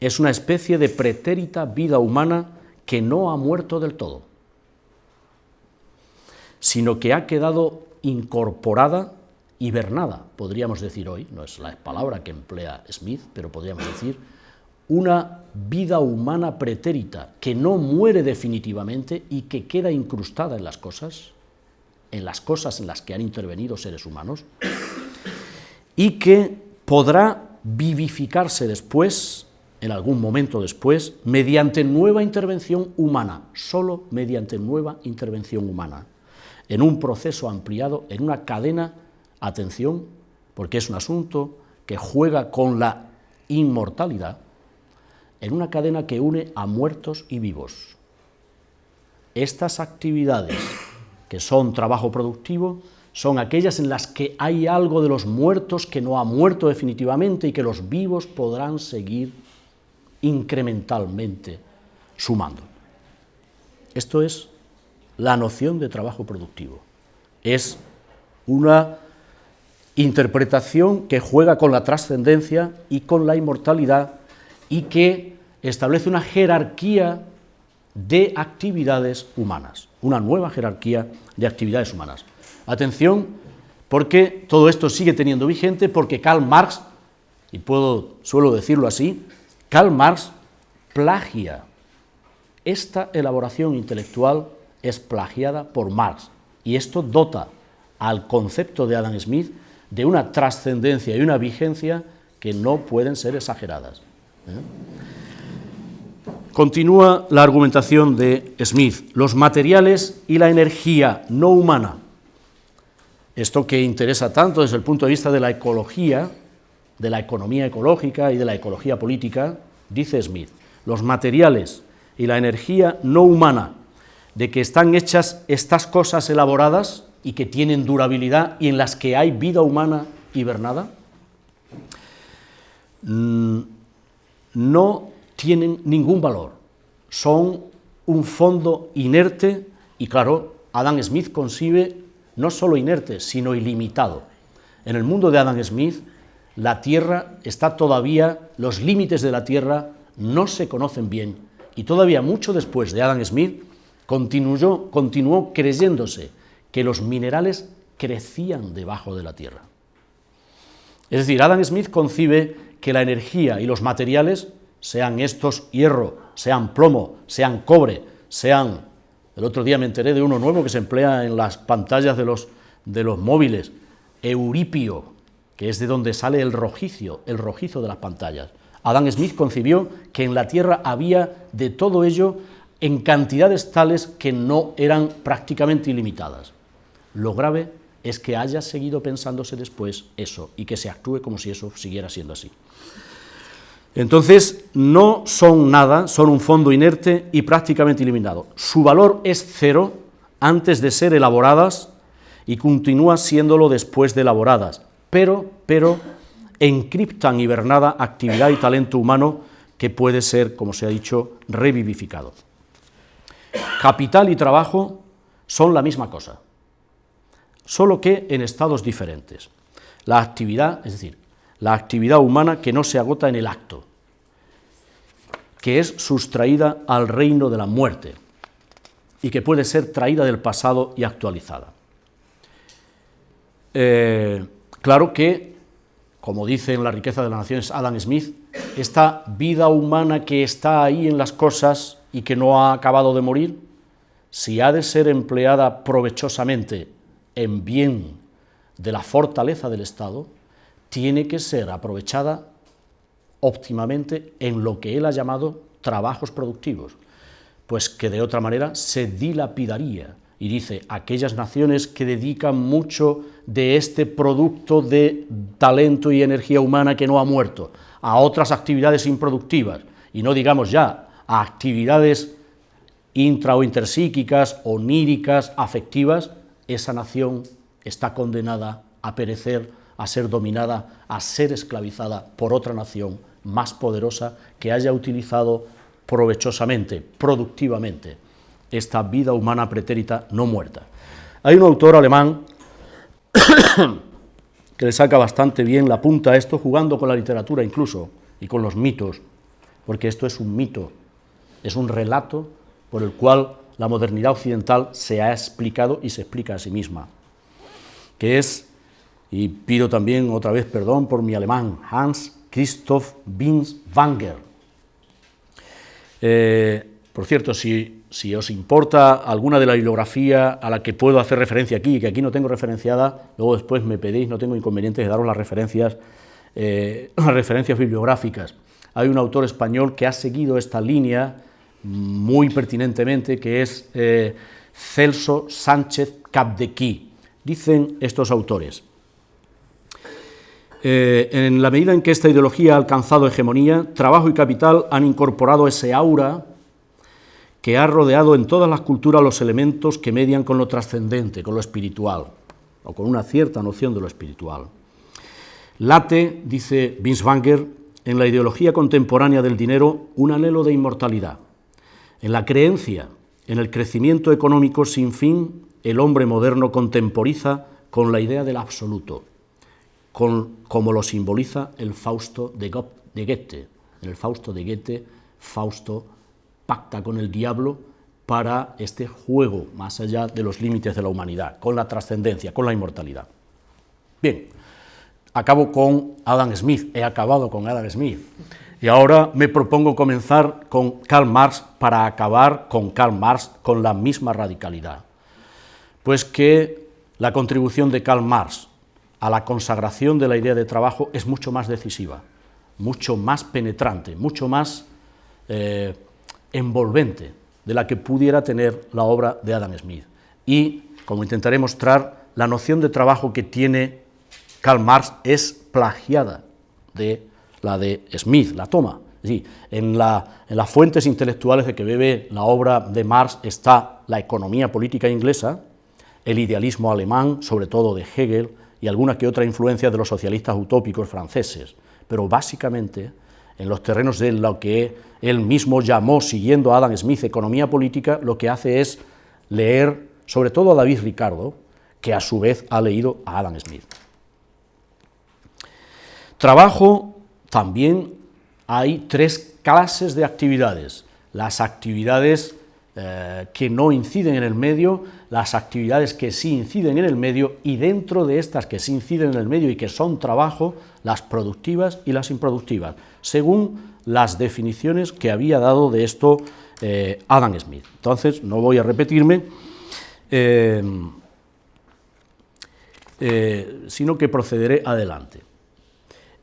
es una especie de pretérita vida humana que no ha muerto del todo, sino que ha quedado incorporada, hibernada, podríamos decir hoy, no es la palabra que emplea Smith, pero podríamos decir una vida humana pretérita que no muere definitivamente y que queda incrustada en las cosas, en las cosas en las que han intervenido seres humanos, y que podrá vivificarse después, en algún momento después, mediante nueva intervención humana, solo mediante nueva intervención humana, en un proceso ampliado, en una cadena, atención, porque es un asunto que juega con la inmortalidad, en una cadena que une a muertos y vivos. Estas actividades, que son trabajo productivo, son aquellas en las que hay algo de los muertos que no ha muerto definitivamente y que los vivos podrán seguir incrementalmente sumando. Esto es la noción de trabajo productivo. Es una interpretación que juega con la trascendencia y con la inmortalidad y que establece una jerarquía de actividades humanas, una nueva jerarquía de actividades humanas. Atención, porque todo esto sigue teniendo vigente, porque Karl Marx, y puedo, suelo decirlo así, Karl Marx plagia. Esta elaboración intelectual es plagiada por Marx, y esto dota al concepto de Adam Smith de una trascendencia y una vigencia que no pueden ser exageradas. ¿Eh? Continúa la argumentación de Smith, los materiales y la energía no humana. Esto que interesa tanto desde el punto de vista de la ecología, de la economía ecológica y de la ecología política, dice Smith, los materiales y la energía no humana, de que están hechas estas cosas elaboradas y que tienen durabilidad y en las que hay vida humana hibernada, mm, no tienen ningún valor, son un fondo inerte y claro, Adam Smith concibe no solo inerte, sino ilimitado. En el mundo de Adam Smith, la Tierra está todavía, los límites de la Tierra no se conocen bien y todavía mucho después de Adam Smith continuó, continuó creyéndose que los minerales crecían debajo de la Tierra. Es decir, Adam Smith concibe que la energía y los materiales, sean estos hierro, sean plomo, sean cobre, sean... El otro día me enteré de uno nuevo que se emplea en las pantallas de los, de los móviles, euripio, que es de donde sale el rojizo, el rojizo de las pantallas. Adam Smith concibió que en la Tierra había de todo ello en cantidades tales que no eran prácticamente ilimitadas. Lo grave es que haya seguido pensándose después eso y que se actúe como si eso siguiera siendo así. Entonces, no son nada, son un fondo inerte y prácticamente eliminado. Su valor es cero antes de ser elaboradas y continúa siéndolo después de elaboradas, pero, pero encriptan hibernada actividad y talento humano que puede ser, como se ha dicho, revivificado. Capital y trabajo son la misma cosa, solo que en estados diferentes. La actividad, es decir, la actividad humana que no se agota en el acto, que es sustraída al reino de la muerte y que puede ser traída del pasado y actualizada. Eh, claro que, como dice en La riqueza de las naciones Adam Smith, esta vida humana que está ahí en las cosas y que no ha acabado de morir, si ha de ser empleada provechosamente en bien de la fortaleza del Estado, tiene que ser aprovechada óptimamente en lo que él ha llamado trabajos productivos, pues que de otra manera se dilapidaría. Y dice, aquellas naciones que dedican mucho de este producto de talento y energía humana que no ha muerto a otras actividades improductivas, y no digamos ya a actividades intra o intersíquicas, oníricas, afectivas, esa nación está condenada a perecer, a ser dominada, a ser esclavizada por otra nación más poderosa que haya utilizado provechosamente, productivamente, esta vida humana pretérita no muerta. Hay un autor alemán que le saca bastante bien la punta a esto, jugando con la literatura incluso, y con los mitos, porque esto es un mito, es un relato por el cual la modernidad occidental se ha explicado y se explica a sí misma, que es, y pido también otra vez perdón por mi alemán, Hans Christoph Binswanger. Eh, por cierto, si, os importa alguna de la bibliografía a la que puedo hacer referencia aquí, que aquí no tengo referenciada, luego después me pedís, no tengo inconvenientes de daros las referencias, eh, referencias bibliográficas. Hay un autor español que ha seguido esta línea muy pertinentemente, que es eh, Celso Sánchez Capdequí. Dicen estos autores, eh, en la medida en que esta ideología ha alcanzado hegemonía, trabajo y capital han incorporado ese aura que ha rodeado en todas las culturas los elementos que median con lo trascendente, con lo espiritual, o con una cierta noción de lo espiritual. Late, dice Binswanger, en la ideología contemporánea del dinero un anhelo de inmortalidad. En la creencia en el crecimiento económico sin fin, el hombre moderno contemporiza con la idea del absoluto como lo simboliza el Fausto de, Goethe. En el Fausto de Goethe, Fausto pacta con el diablo para este juego más allá de los límites de la humanidad, con la trascendencia, con la inmortalidad. Bien, acabo con Adam Smith, he acabado con Adam Smith, y ahora me propongo comenzar con Karl Marx para acabar con Karl Marx con la misma radicalidad. Pues que la contribución de Karl Marx a la consagración de la idea de trabajo es mucho más decisiva, mucho más penetrante, mucho más, eh, envolvente de la que pudiera tener la obra de Adam Smith. Y, como intentaré mostrar, la noción de trabajo que tiene Karl Marx es plagiada de la de Smith, la toma. en, las fuentes intelectuales de que bebe la obra de Marx está la economía política inglesa, el idealismo alemán, sobre todo de Hegel, y alguna que otra influencia de los socialistas utópicos franceses, pero básicamente en los terrenos de lo que él mismo llamó, siguiendo a Adam Smith, economía política, lo que hace es leer sobre todo a David Ricardo, que a su vez ha leído a Adam Smith. Trabajo, también hay tres clases de actividades. Las actividades eh, que no inciden en el medio, las actividades que sí inciden en el medio y dentro de estas que sí inciden en el medio y que son trabajo, las productivas y las improductivas, según las definiciones que había dado de esto eh, Adam Smith. Entonces, no voy a repetirme, eh, sino que procederé adelante.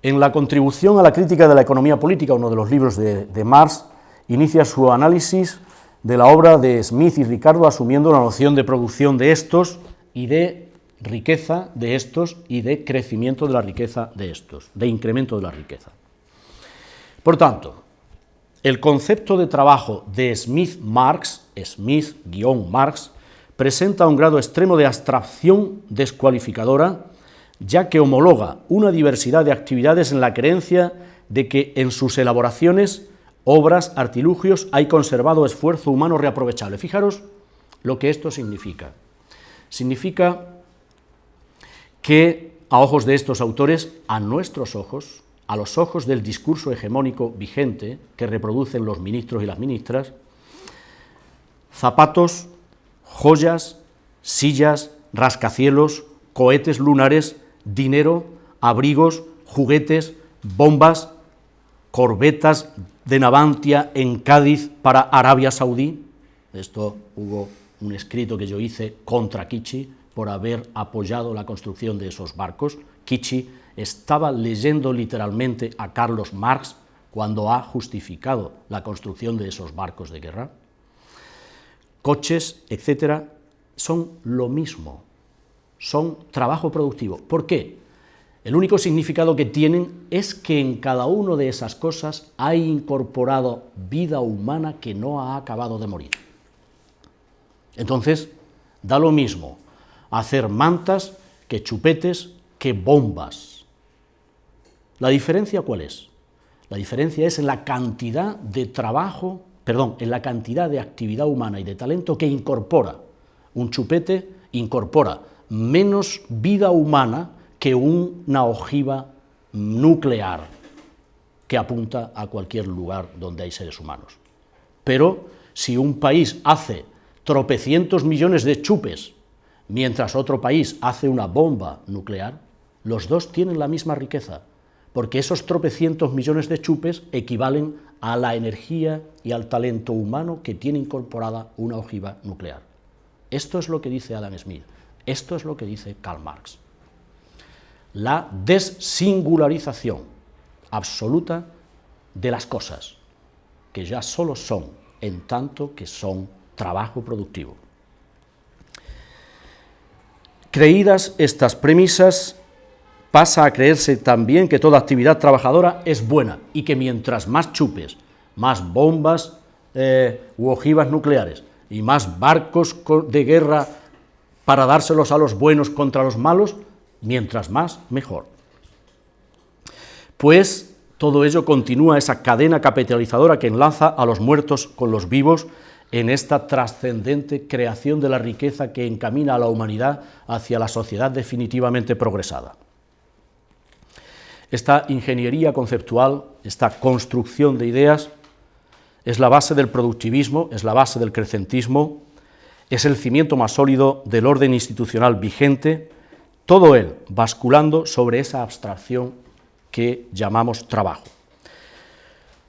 En la contribución a la crítica de la economía política, uno de los libros de, de Marx, inicia su análisis de la obra de Smith y Ricardo asumiendo la noción de producción de estos y de riqueza de estos y de crecimiento de la riqueza de estos, de incremento de la riqueza. Por tanto, el concepto de trabajo de Smith-Marx, Smith-Marx, presenta un grado extremo de abstracción descualificadora, ya que homologa una diversidad de actividades en la creencia de que en sus elaboraciones obras, artilugios, hay conservado esfuerzo humano reaprovechable. Fijaros lo que esto significa. Significa que a ojos de estos autores, a nuestros ojos, a los ojos del discurso hegemónico vigente que reproducen los ministros y las ministras, zapatos, joyas, sillas, rascacielos, cohetes lunares, dinero, abrigos, juguetes, bombas, corbetas de Navantia en Cádiz para Arabia Saudí. Esto hubo un escrito que yo hice contra Kichi por haber apoyado la construcción de esos barcos. Kichi estaba leyendo literalmente a Carlos Marx cuando ha justificado la construcción de esos barcos de guerra. Coches, etcétera, son lo mismo, son trabajo productivo. ¿Por qué? El único significado que tienen es que en cada una de esas cosas hay incorporado vida humana que no ha acabado de morir. Entonces, da lo mismo hacer mantas que chupetes que bombas. ¿La diferencia cuál es? La diferencia es en la cantidad de trabajo, perdón, en la cantidad de actividad humana y de talento que incorpora. Un chupete incorpora menos vida humana que una ojiva nuclear que apunta a cualquier lugar donde hay seres humanos. Pero si un país hace tropecientos millones de chupes, mientras otro país hace una bomba nuclear, los dos tienen la misma riqueza, porque esos tropecientos millones de chupes equivalen a la energía y al talento humano que tiene incorporada una ojiva nuclear. Esto es lo que dice Adam Smith, esto es lo que dice Karl Marx la desingularización absoluta de las cosas, que ya solo son en tanto que son trabajo productivo. Creídas estas premisas, pasa a creerse también que toda actividad trabajadora es buena y que mientras más chupes, más bombas eh, u ojivas nucleares y más barcos de guerra para dárselos a los buenos contra los malos, mientras más, mejor. Pues todo ello continúa esa cadena capitalizadora que enlaza a los muertos con los vivos en esta trascendente creación de la riqueza que encamina a la humanidad hacia la sociedad definitivamente progresada. Esta ingeniería conceptual, esta construcción de ideas, es la base del productivismo, es la base del crecentismo, es el cimiento más sólido del orden institucional vigente, todo él basculando sobre esa abstracción que llamamos trabajo.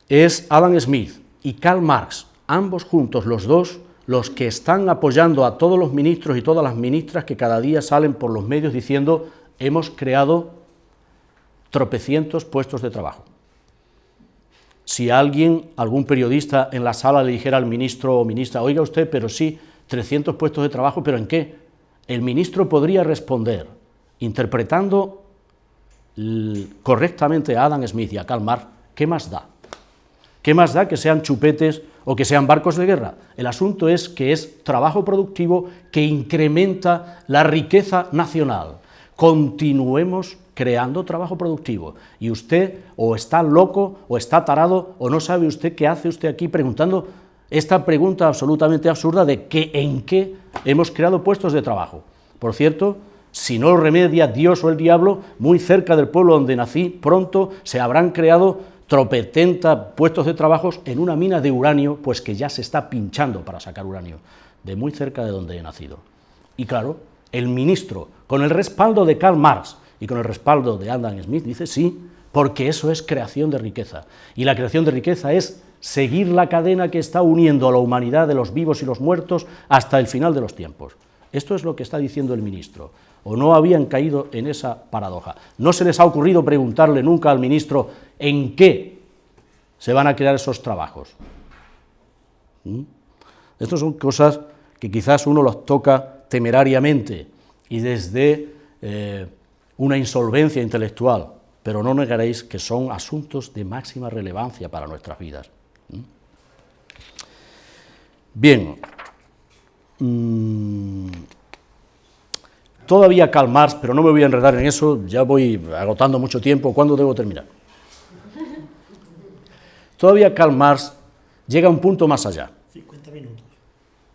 Es Adam Smith y Karl Marx, ambos juntos, los dos, los que están apoyando a todos los ministros y todas las ministras que cada día salen por los medios diciendo hemos creado tropecientos puestos de trabajo. si alguien, algún periodista en la sala le dijera al ministro o ministra, oiga usted, pero sí, 300 puestos de trabajo, ¿pero en qué? El ministro podría responder, interpretando correctamente a Adam Smith y a Karl Marx, ¿qué más da? ¿Qué más da que sean chupetes o que sean barcos de guerra? El asunto es que es trabajo productivo que incrementa la riqueza nacional. Continuemos creando trabajo productivo. Y usted o está loco o está tarado o no sabe usted qué hace usted aquí preguntando esta pregunta absolutamente absurda de qué en qué hemos creado puestos de trabajo. Por cierto, si no lo remedia Dios o el diablo, muy cerca del pueblo donde nací, pronto se habrán creado tropetenta puestos de trabajo en una mina de uranio, pues que ya se está pinchando para sacar uranio, de muy cerca de donde he nacido. Y claro, el ministro, con el respaldo de Karl Marx y con el respaldo de Adam Smith, dice sí, porque eso es creación de riqueza. Y la creación de riqueza es seguir la cadena que está uniendo a la humanidad de los vivos y los muertos hasta el final de los tiempos. Esto es lo que está diciendo el ministro o no habían caído en esa paradoja. No se les ha ocurrido preguntarle nunca al ministro en qué se van a crear esos trabajos. ¿Mm? Estas son cosas que quizás uno los toca temerariamente y desde eh, una insolvencia intelectual, pero no negaréis que son asuntos de máxima relevancia para nuestras vidas. ¿Mm? Bien. Mm, Todavía Karl Marx, pero no me voy a enredar en eso, ya voy agotando mucho tiempo, ¿cuándo debo terminar? Todavía Karl Marx llega a un punto más allá. 50 minutos.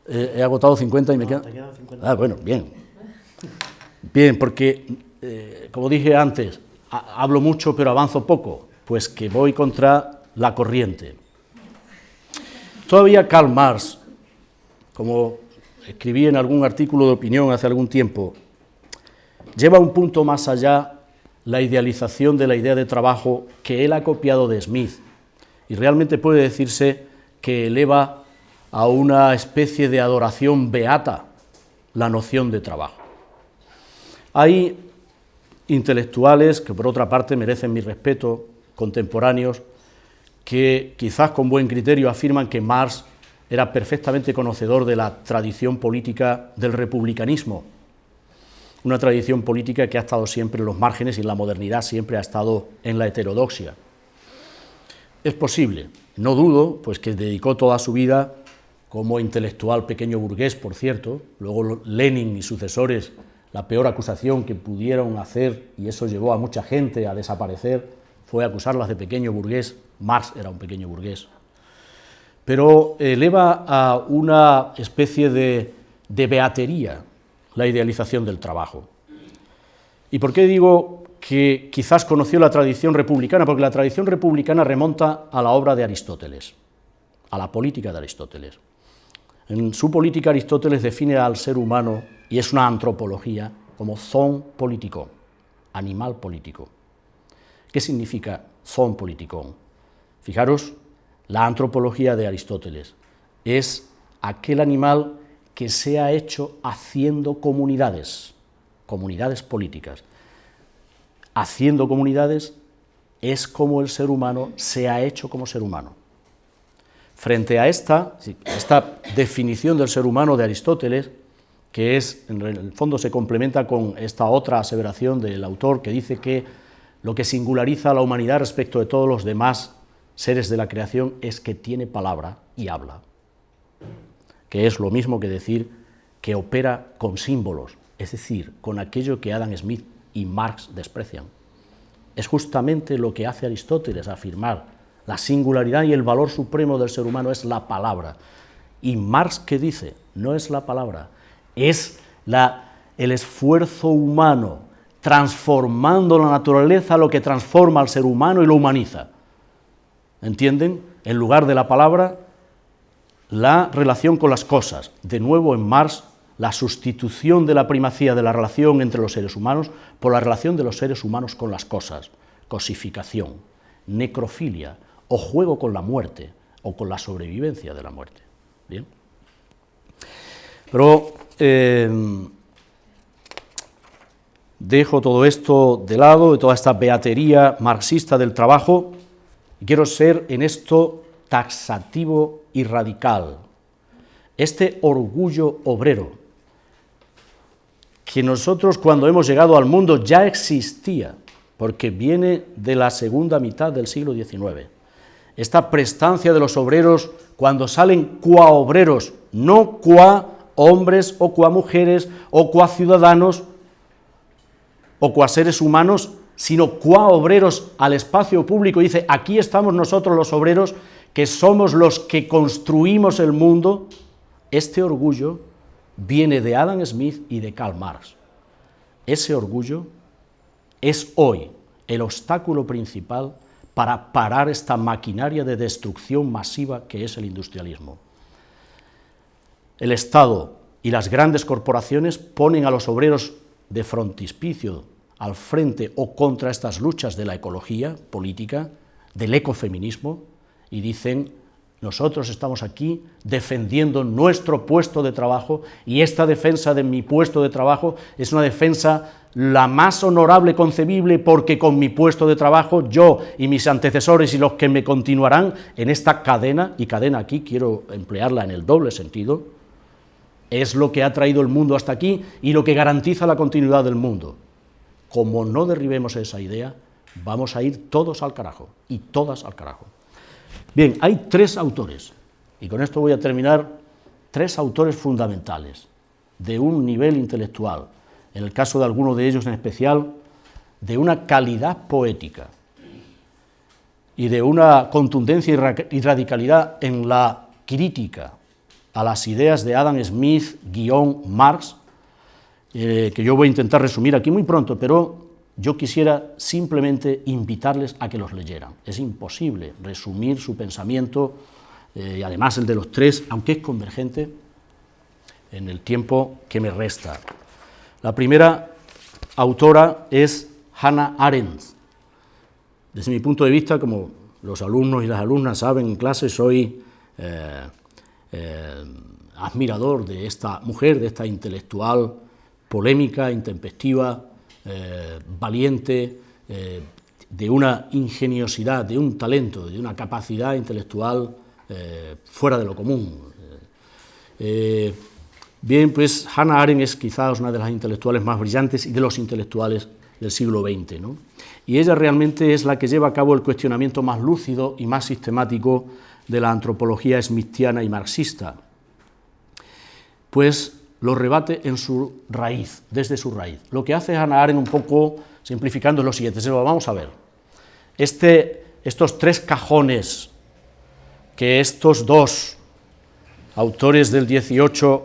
Eh, he agotado 50 y me quedan... 50. Ah, bueno, bien. Bien, porque, eh, como dije antes, hablo mucho pero avanzo poco, pues que voy contra la corriente. Todavía Karl Marx, como escribí en algún artículo de opinión hace algún tiempo, lleva un punto más allá la idealización de la idea de trabajo que él ha copiado de Smith y realmente puede decirse que eleva a una especie de adoración beata la noción de trabajo. Hay intelectuales que por otra parte merecen mi respeto, contemporáneos, que quizás con buen criterio afirman que Marx era perfectamente conocedor de la tradición política del republicanismo, una tradición política que ha estado siempre en los márgenes y la modernidad siempre ha estado en la heterodoxia. Es posible, no dudo, pues que dedicó toda su vida como intelectual pequeño burgués, por cierto, luego Lenin y sucesores, la peor acusación que pudieron hacer, y eso llevó a mucha gente a desaparecer, fue acusarlas de pequeño burgués, Marx era un pequeño burgués, pero eleva a una especie de, de beatería la idealización del trabajo. ¿Y por qué digo que quizás conoció la tradición republicana? Porque la tradición republicana remonta a la obra de Aristóteles, a la política de Aristóteles. En su política Aristóteles define al ser humano, y es una antropología, como zon político, animal político. ¿Qué significa zon político? Fijaros, la antropología de Aristóteles es aquel animal que se ha hecho haciendo comunidades, comunidades políticas. Haciendo comunidades es como el ser humano se ha hecho como ser humano. Frente a esta, esta definición del ser humano de Aristóteles, que es, en el fondo se complementa con esta otra aseveración del autor que dice que lo que singulariza a la humanidad respecto de todos los demás seres de la creación es que tiene palabra y habla que es lo mismo que decir que opera con símbolos, es decir, con aquello que Adam Smith y Marx desprecian. Es justamente lo que hace Aristóteles, afirmar la singularidad y el valor supremo del ser humano es la palabra. Y Marx, ¿qué dice? No es la palabra, es la, el esfuerzo humano transformando la naturaleza lo que transforma al ser humano y lo humaniza. ¿Entienden? En lugar de la palabra, la relación con las cosas. De nuevo en Marx, la sustitución de la primacía de la relación entre los seres humanos por la relación de los seres humanos con las cosas, cosificación, necrofilia o juego con la muerte o con la sobrevivencia de la muerte. ¿Bien? Pero eh, dejo todo esto de lado, de toda esta beatería marxista del trabajo, quiero ser en esto taxativo y radical. Este orgullo obrero, que nosotros cuando hemos llegado al mundo ya existía, porque viene de la segunda mitad del siglo XIX. Esta prestancia de los obreros cuando salen qua obreros, no qua hombres o qua mujeres o qua ciudadanos o qua seres humanos, sino qua obreros al espacio público. Dice, aquí estamos nosotros los obreros, que somos los que construimos el mundo. Este orgullo viene de Adam Smith y de Karl Marx. Ese orgullo es hoy el obstáculo principal para parar esta maquinaria de destrucción masiva que es el industrialismo. El Estado y las grandes corporaciones ponen a los obreros de frontispicio al frente o contra estas luchas de la ecología política, del ecofeminismo, y dicen, nosotros estamos aquí defendiendo nuestro puesto de trabajo y esta defensa de mi puesto de trabajo es una defensa la más honorable concebible porque con mi puesto de trabajo yo y mis antecesores y los que me continuarán en esta cadena, y cadena aquí quiero emplearla en el doble sentido, es lo que ha traído el mundo hasta aquí y lo que garantiza la continuidad del mundo. Como no derribemos esa idea, vamos a ir todos al carajo, y todas al carajo. Bien, hay tres autores, y con esto voy a terminar, tres autores fundamentales, de un nivel intelectual, en el caso de algunos de ellos en especial, de una calidad poética y de una contundencia y radicalidad en la crítica a las ideas de Adam Smith, guion Marx, eh, que yo voy a intentar resumir aquí muy pronto, pero yo quisiera simplemente invitarles a que los leyeran. Es imposible resumir su pensamiento, eh, además el de los tres, aunque es convergente, en el tiempo que me resta. La primera autora es Hannah Arendt. Desde mi punto de vista, como los alumnos y las alumnas saben en clase, soy eh, eh, admirador de esta mujer, de esta intelectual polémica, intempestiva, eh, valiente, de una ingeniosidad, de un talento, de una capacidad intelectual fuera de lo común. Bien, pues Hannah Arendt es quizás una de las intelectuales más brillantes y de los intelectuales del siglo XX, ¿no? y ella realmente es la que lleva a cabo el cuestionamiento más lúcido y más sistemático de la antropología smithiana y marxista, pues lo rebate en su raíz, desde su raíz. Lo que hace Hannah Arendt un poco simplificando lo siguiente, se lo vamos a ver. Este, estos tres cajones que estos dos autores del 18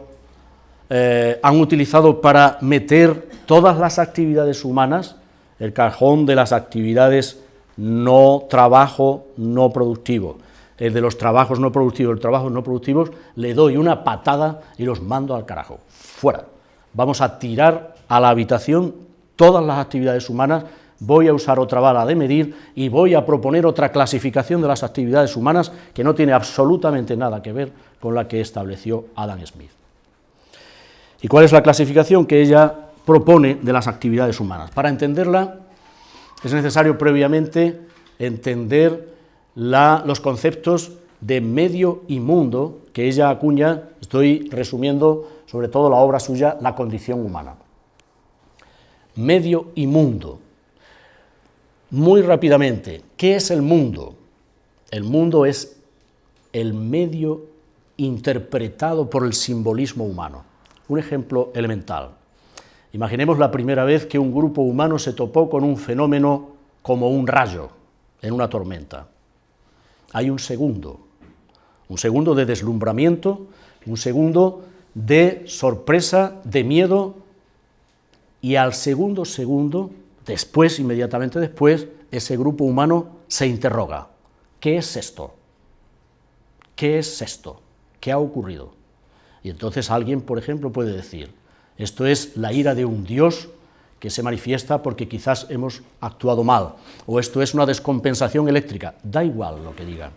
eh, han utilizado para meter todas las actividades humanas, el cajón de las actividades no trabajo no productivo, el de los trabajos no productivos, los trabajos no productivos, le doy una patada y los mando al carajo, fuera. Vamos a tirar a la habitación todas las actividades humanas, voy a usar otra bala de medir y voy a proponer otra clasificación de las actividades humanas que no tiene absolutamente nada que ver con la que estableció Adam Smith. ¿Y cuál es la clasificación que ella propone de las actividades humanas? Para entenderla es necesario previamente entender los conceptos de medio y mundo que ella acuña, estoy resumiendo sobre todo la obra suya, La condición humana. Medio y mundo. Muy rápidamente, ¿qué es el mundo? El mundo es el medio interpretado por el simbolismo humano. Un ejemplo elemental. Imaginemos la primera vez que un grupo humano se topó con un fenómeno como un rayo en una tormenta. Hay un segundo, un segundo de deslumbramiento, un segundo de sorpresa, de miedo, y al segundo segundo, después, inmediatamente después, ese grupo humano se interroga, ¿qué es esto? ¿Qué es esto? ¿Qué ha ocurrido? Y entonces alguien, por ejemplo, puede decir, esto es la ira de un Dios que se manifiesta porque quizás hemos actuado mal, o esto es una descompensación eléctrica, da igual lo que digan.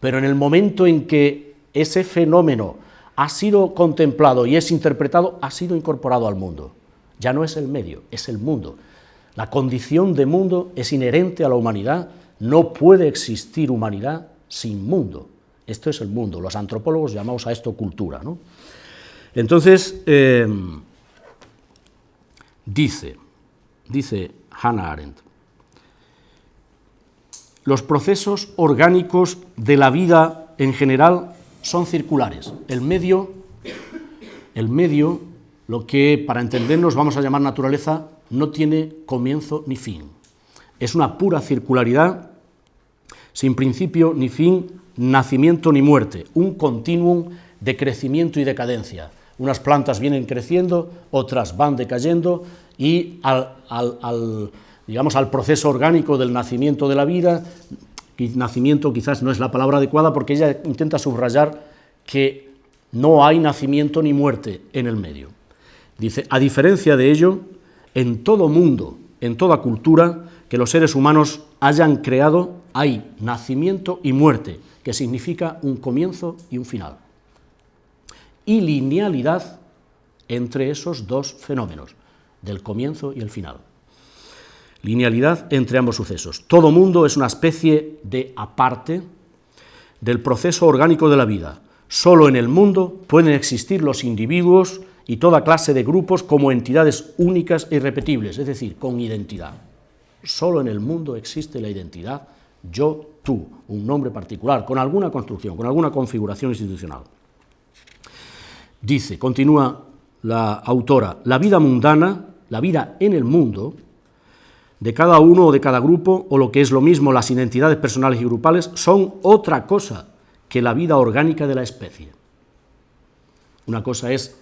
Pero en el momento en que ese fenómeno ha sido contemplado y es interpretado, ha sido incorporado al mundo. Ya no es el medio, es el mundo. La condición de mundo es inherente a la humanidad No puede existir humanidad sin mundo. Esto es el mundo. Los antropólogos llamamos a esto cultura. ¿no? Entonces, eh, dice, dice Hannah Arendt, los procesos orgánicos de la vida en general son circulares. El medio, el medio, lo que para entendernos vamos a llamar naturaleza, no tiene comienzo ni fin. Es una pura circularidad, sin principio ni fin, nacimiento ni muerte, un continuum de crecimiento y decadencia. Unas plantas vienen creciendo, otras van decayendo y al, digamos, al proceso orgánico del nacimiento de la vida, nacimiento quizás no es la palabra adecuada porque ella intenta subrayar que no hay nacimiento ni muerte en el medio. Dice, a diferencia de ello, en todo mundo, en toda cultura que los seres humanos hayan creado, hay nacimiento y muerte, que significa un comienzo y un final. Y linealidad entre esos dos fenómenos, del comienzo y el final. Linealidad entre ambos sucesos. Todo mundo es una especie de aparte del proceso orgánico de la vida. Solo en el mundo pueden existir los individuos y toda clase de grupos como entidades únicas e irrepetibles, es decir, con identidad. Solo en el mundo existe la identidad yo, tú, un nombre particular, con alguna construcción, con alguna configuración institucional. Dice, continúa la autora, la vida mundana, la vida en el mundo, de cada uno o de cada grupo, o lo que es lo mismo, las identidades personales y grupales, son otra cosa que la vida orgánica de la especie. Una cosa es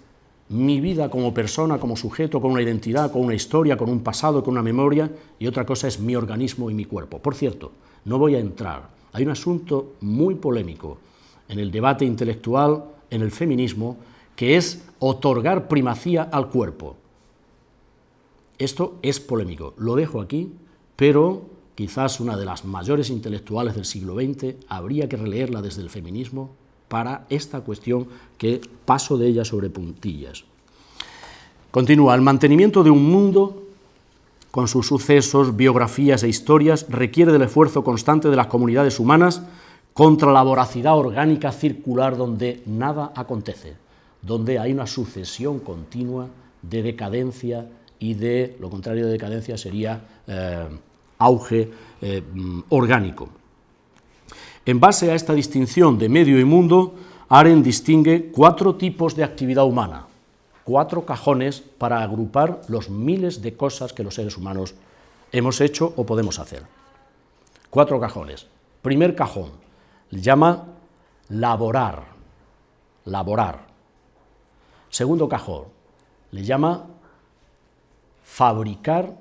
mi vida como persona, como sujeto, con una identidad, con una historia, con un pasado, con una memoria, y otra cosa es mi organismo y mi cuerpo. Por cierto, no voy a entrar, hay un asunto muy polémico en el debate intelectual, en el feminismo, que es otorgar primacía al cuerpo. Esto es polémico, lo dejo aquí, pero quizás una de las mayores intelectuales del siglo XX habría que releerla desde el feminismo para esta cuestión que paso de ella sobre puntillas. Continúa, el mantenimiento de un mundo con sus sucesos, biografías e historias requiere del esfuerzo constante de las comunidades humanas contra la voracidad orgánica circular donde nada acontece, donde hay una sucesión continua de decadencia y de, lo contrario de decadencia sería eh, auge eh, orgánico. En base a esta distinción de medio y mundo, Aren distingue cuatro tipos de actividad humana, cuatro cajones para agrupar los miles de cosas que los seres humanos hemos hecho o podemos hacer. Cuatro cajones. Primer cajón, le llama laborar, laborar. Segundo cajón, le llama fabricar,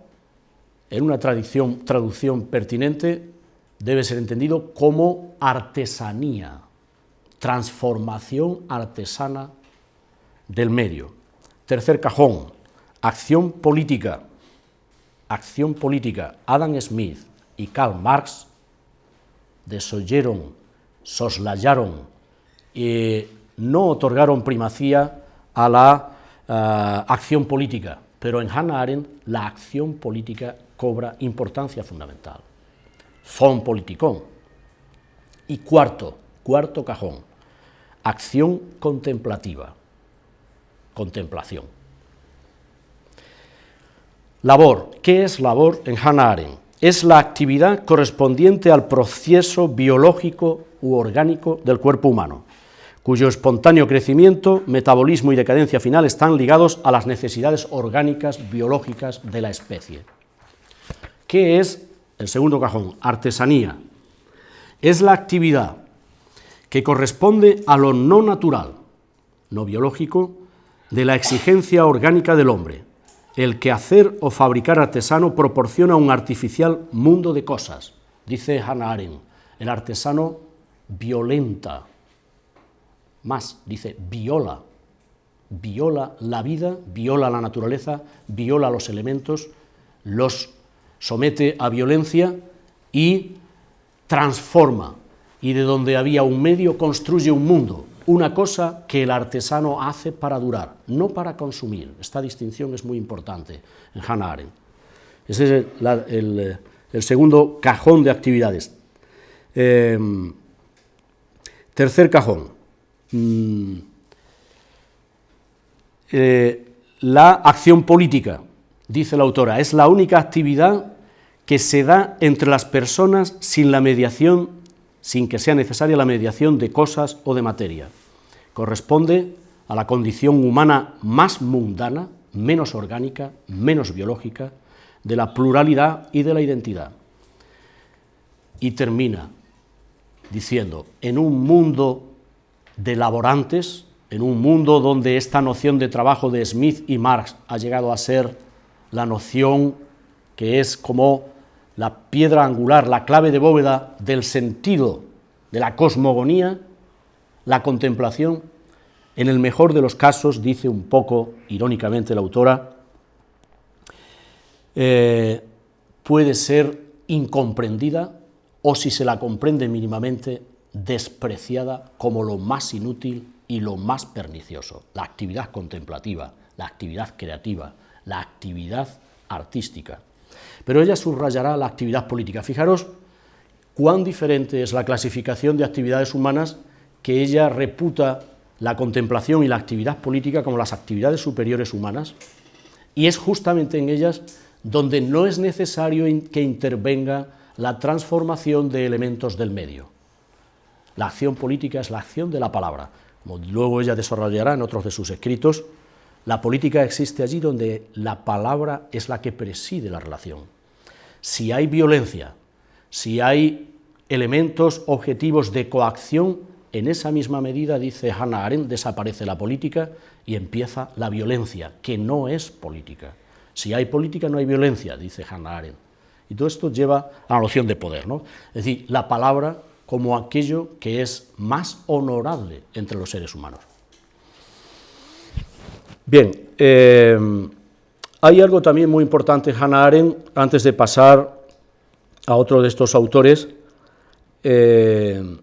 en una traducción, traducción pertinente, debe ser entendido como artesanía, transformación artesana del medio. Tercer cajón, acción política. Acción política. Adam Smith y Karl Marx desoyeron, soslayaron y no otorgaron primacía a la eh, acción política, pero en Hannah Arendt la acción política cobra importancia fundamental son politicón. Y cuarto, cuarto cajón, acción contemplativa, contemplación. Labor, ¿qué es labor en Hannah Arendt? Es la actividad correspondiente al proceso biológico u orgánico del cuerpo humano, cuyo espontáneo crecimiento, metabolismo y decadencia final están ligados a las necesidades orgánicas biológicas de la especie. ¿Qué es el segundo cajón, artesanía, es la actividad que corresponde a lo no natural, no biológico, de la exigencia orgánica del hombre. El que hacer o fabricar artesano proporciona un artificial mundo de cosas, dice Hannah Arendt. El artesano violenta, más, dice viola, viola la vida, viola la naturaleza, viola los elementos, los somete a violencia y transforma, y de donde había un medio construye un mundo, una cosa que el artesano hace para durar, no para consumir. Esta distinción es muy importante en Hannah Arendt. Ese es el, el segundo cajón de actividades. Em, tercer cajón. Mm, eh, la acción política, dice la autora, es la única actividad que se da entre las personas sin la mediación, sin que sea necesaria la mediación de cosas o de materia. Corresponde a la condición humana más mundana, menos orgánica, menos biológica, de la pluralidad y de la identidad. Y termina diciendo, en un mundo de laborantes, en un mundo donde esta noción de trabajo de Smith y Marx ha llegado a ser la noción que es como la piedra angular, la clave de bóveda del sentido de la cosmogonía, la contemplación, en el mejor de los casos, dice un poco irónicamente la autora, eh, puede ser incomprendida o si se la comprende mínimamente, despreciada como lo más inútil y lo más pernicioso, la actividad contemplativa, la actividad creativa, la actividad artística. Pero ella subrayará la actividad política. Fijaros cuán diferente es la clasificación de actividades humanas que ella reputa la contemplación y la actividad política como las actividades superiores humanas, y es justamente en ellas donde no es necesario que intervenga la transformación de elementos del medio. La acción política es la acción de la palabra, como luego ella desarrollará en otros de sus escritos, la política existe allí donde la palabra es la que preside la relación. Si hay violencia, si hay elementos objetivos de coacción, en esa misma medida, dice Hannah Arendt, desaparece la política y empieza la violencia, que no es política. Si hay política no hay violencia, dice Hannah Arendt. Y todo esto lleva a la noción de poder, ¿no? Es decir, la palabra como aquello que es más honorable entre los seres humanos. Bien, eh, hay algo también muy importante, Hannah Arendt, antes de pasar a otro de estos autores, eh,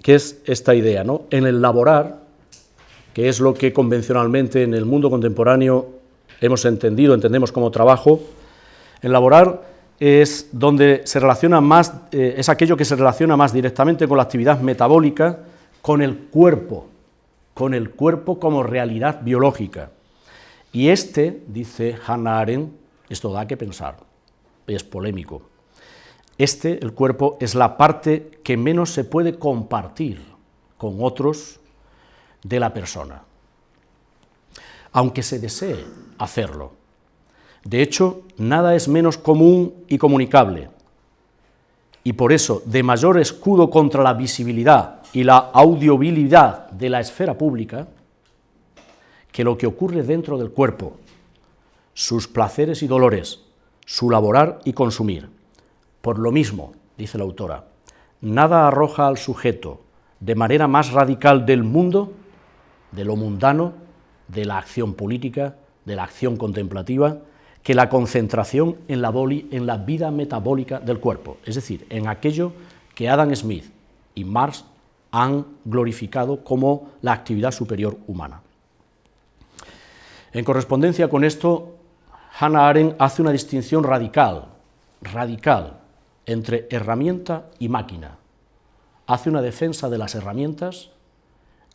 que es esta idea, ¿no? En el laborar, que es lo que convencionalmente en el mundo contemporáneo hemos entendido, entendemos como trabajo, en laborar es donde se relaciona más, eh, es aquello que se relaciona más directamente con la actividad metabólica, con el cuerpo, con el cuerpo como realidad biológica. Y este, dice Hannah Arendt, esto da que pensar, es polémico, este, el cuerpo, es la parte que menos se puede compartir con otros de la persona, aunque se desee hacerlo. De hecho, nada es menos común y comunicable, y por eso, de mayor escudo contra la visibilidad y la audiovilidad de la esfera pública, que lo que ocurre dentro del cuerpo, sus placeres y dolores, su laborar y consumir. Por lo mismo, dice la autora, nada arroja al sujeto de manera más radical del mundo, de lo mundano, de la acción política, de la acción contemplativa, que la concentración en la, en la vida metabólica del cuerpo, es decir, en aquello que Adam Smith y Marx han glorificado como la actividad superior humana. En correspondencia con esto, Hannah Arendt hace una distinción radical, radical, entre herramienta y máquina. Hace una defensa de las herramientas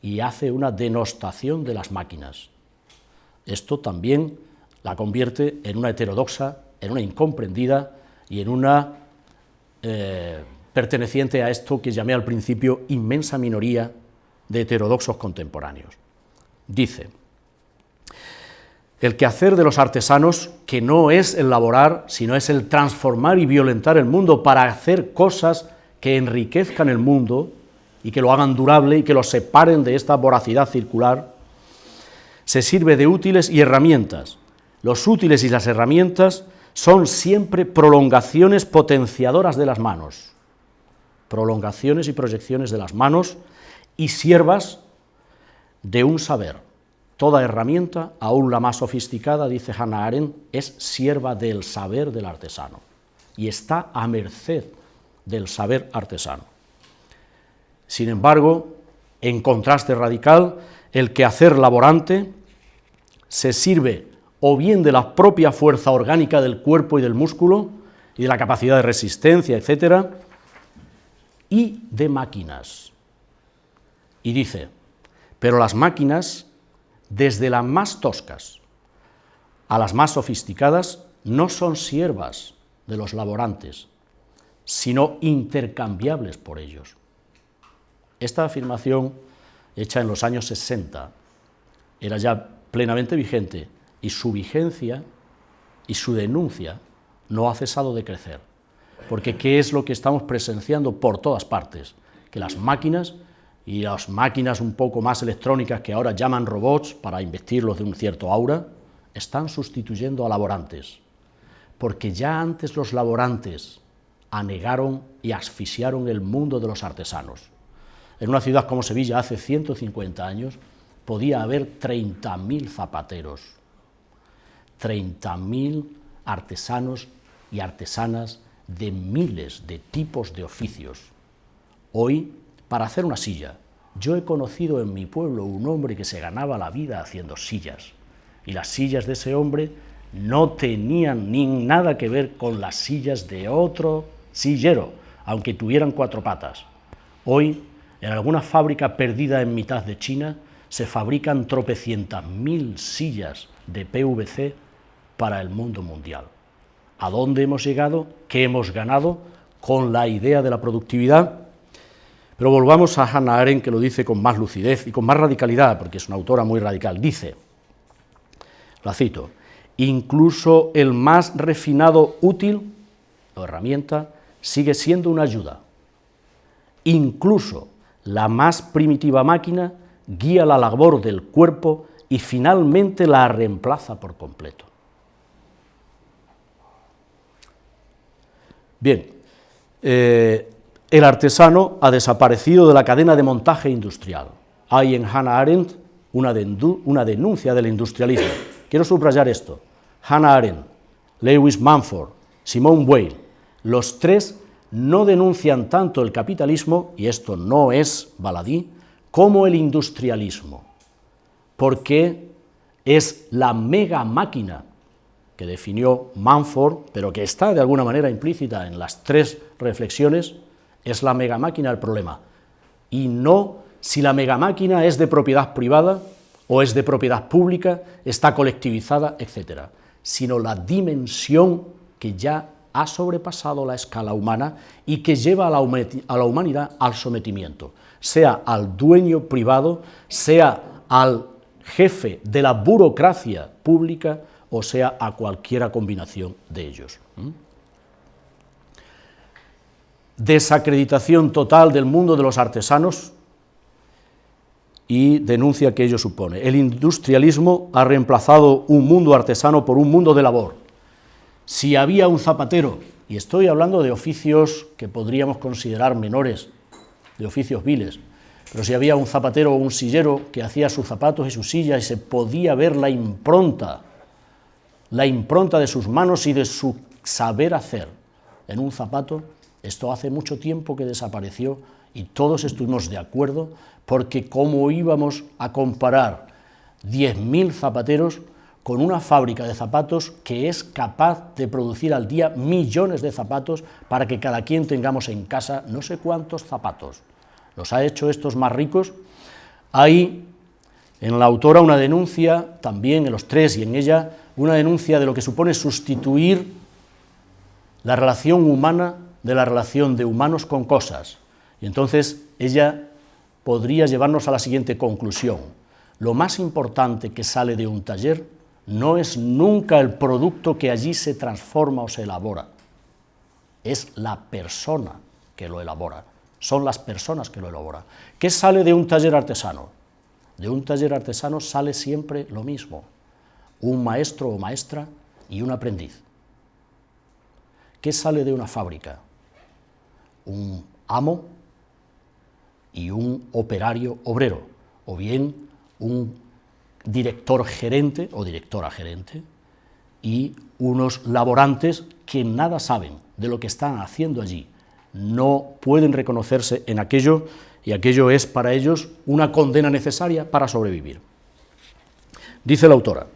y hace una denostación de las máquinas. Esto también la convierte en una heterodoxa, en una incomprendida y en una eh, perteneciente a esto que llamé al principio inmensa minoría de heterodoxos contemporáneos. Dice, el quehacer de los artesanos, que no es el laborar, sino es el transformar y violentar el mundo para hacer cosas que enriquezcan el mundo y que lo hagan durable y que lo separen de esta voracidad circular, se sirve de útiles y herramientas, los útiles y las herramientas son siempre prolongaciones potenciadoras de las manos, prolongaciones y proyecciones de las manos y siervas de un saber. Toda herramienta, aún la más sofisticada, dice Hannah Arendt, es sierva del saber del artesano y está a merced del saber artesano. Sin embargo, en contraste radical, el quehacer laborante se sirve o bien de la propia fuerza orgánica del cuerpo y del músculo, y de la capacidad de resistencia, etcétera, y de máquinas. Y dice, pero las máquinas, desde las más toscas a las más sofisticadas, no son siervas de los laborantes, sino intercambiables por ellos. Esta afirmación, hecha en los años 60, era ya plenamente vigente y su vigencia y su denuncia no ha cesado de crecer. Porque ¿qué es lo que estamos presenciando por todas partes? Que las máquinas y las máquinas un poco más electrónicas que ahora llaman robots para investirlos de un cierto aura, están sustituyendo a laborantes. Porque ya antes los laborantes anegaron y asfixiaron el mundo de los artesanos. En una ciudad como Sevilla hace 150 años podía haber 30.000 zapateros, 30.000 artesanos y artesanas de miles de tipos de oficios. Hoy, para hacer una silla, yo he conocido en mi pueblo un hombre que se ganaba la vida haciendo sillas, y las sillas de ese hombre no tenían ni nada que ver con las sillas de otro sillero, aunque tuvieran cuatro patas. Hoy, en alguna fábrica perdida en mitad de China, se fabrican tropecientas mil sillas de PVC para el mundo mundial. ¿A dónde hemos llegado? ¿Qué hemos ganado con la idea de la productividad? Pero volvamos a Hannah Arendt, que lo dice con más lucidez y con más radicalidad, porque es una autora muy radical. Dice, la cito, incluso el más refinado útil o herramienta sigue siendo una ayuda. Incluso la más primitiva máquina guía la labor del cuerpo y finalmente la reemplaza por completo. Bien, eh, el artesano ha desaparecido de la cadena de montaje industrial. Hay en Hannah Arendt una, una denuncia del industrialismo. Quiero subrayar esto. Hannah Arendt, Lewis Manford, Simone Weil, los tres no denuncian tanto el capitalismo, y esto no es baladí, como el industrialismo, porque es la mega máquina que definió Manford, pero que está de alguna manera implícita en las tres reflexiones, es la mega máquina el problema, y no si la mega máquina es de propiedad privada o es de propiedad pública, está colectivizada, etc., sino la dimensión que ya ha sobrepasado la escala humana y que lleva a la, humanidad al sometimiento, sea al dueño privado, sea al jefe de la burocracia pública o sea a cualquiera combinación de ellos. Desacreditación total del mundo de los artesanos y denuncia que ello supone. El industrialismo ha reemplazado un mundo artesano por un mundo de labor, si había un zapatero, y estoy hablando de oficios que podríamos considerar menores, de oficios viles, pero si había un zapatero o un sillero que hacía sus zapatos y sus sillas y se podía ver la impronta, la impronta de sus manos y de su saber hacer en un zapato, esto hace mucho tiempo que desapareció y todos estuvimos de acuerdo porque cómo íbamos a comparar 10.000 zapateros con una fábrica de zapatos que es capaz de producir al día millones de zapatos para que cada quien tengamos en casa no sé cuántos zapatos. ¿Los ha hecho estos más ricos? Hay en la autora una denuncia, también en los tres y en ella, una denuncia de lo que supone sustituir la relación humana de la relación de humanos con cosas. Y entonces ella podría llevarnos a la siguiente conclusión. Lo más importante que sale de un taller no es nunca el producto que allí se transforma o se elabora, es la persona que lo elabora, son las personas que lo elaboran. ¿Qué sale de un taller artesano? De un taller artesano sale siempre lo mismo, un maestro o maestra y un aprendiz. ¿Qué sale de una fábrica? Un amo y un operario obrero, o bien un director gerente o directora gerente y unos laborantes que nada saben de lo que están haciendo allí, no pueden reconocerse en aquello y aquello es para ellos una condena necesaria para sobrevivir. Dice la autora,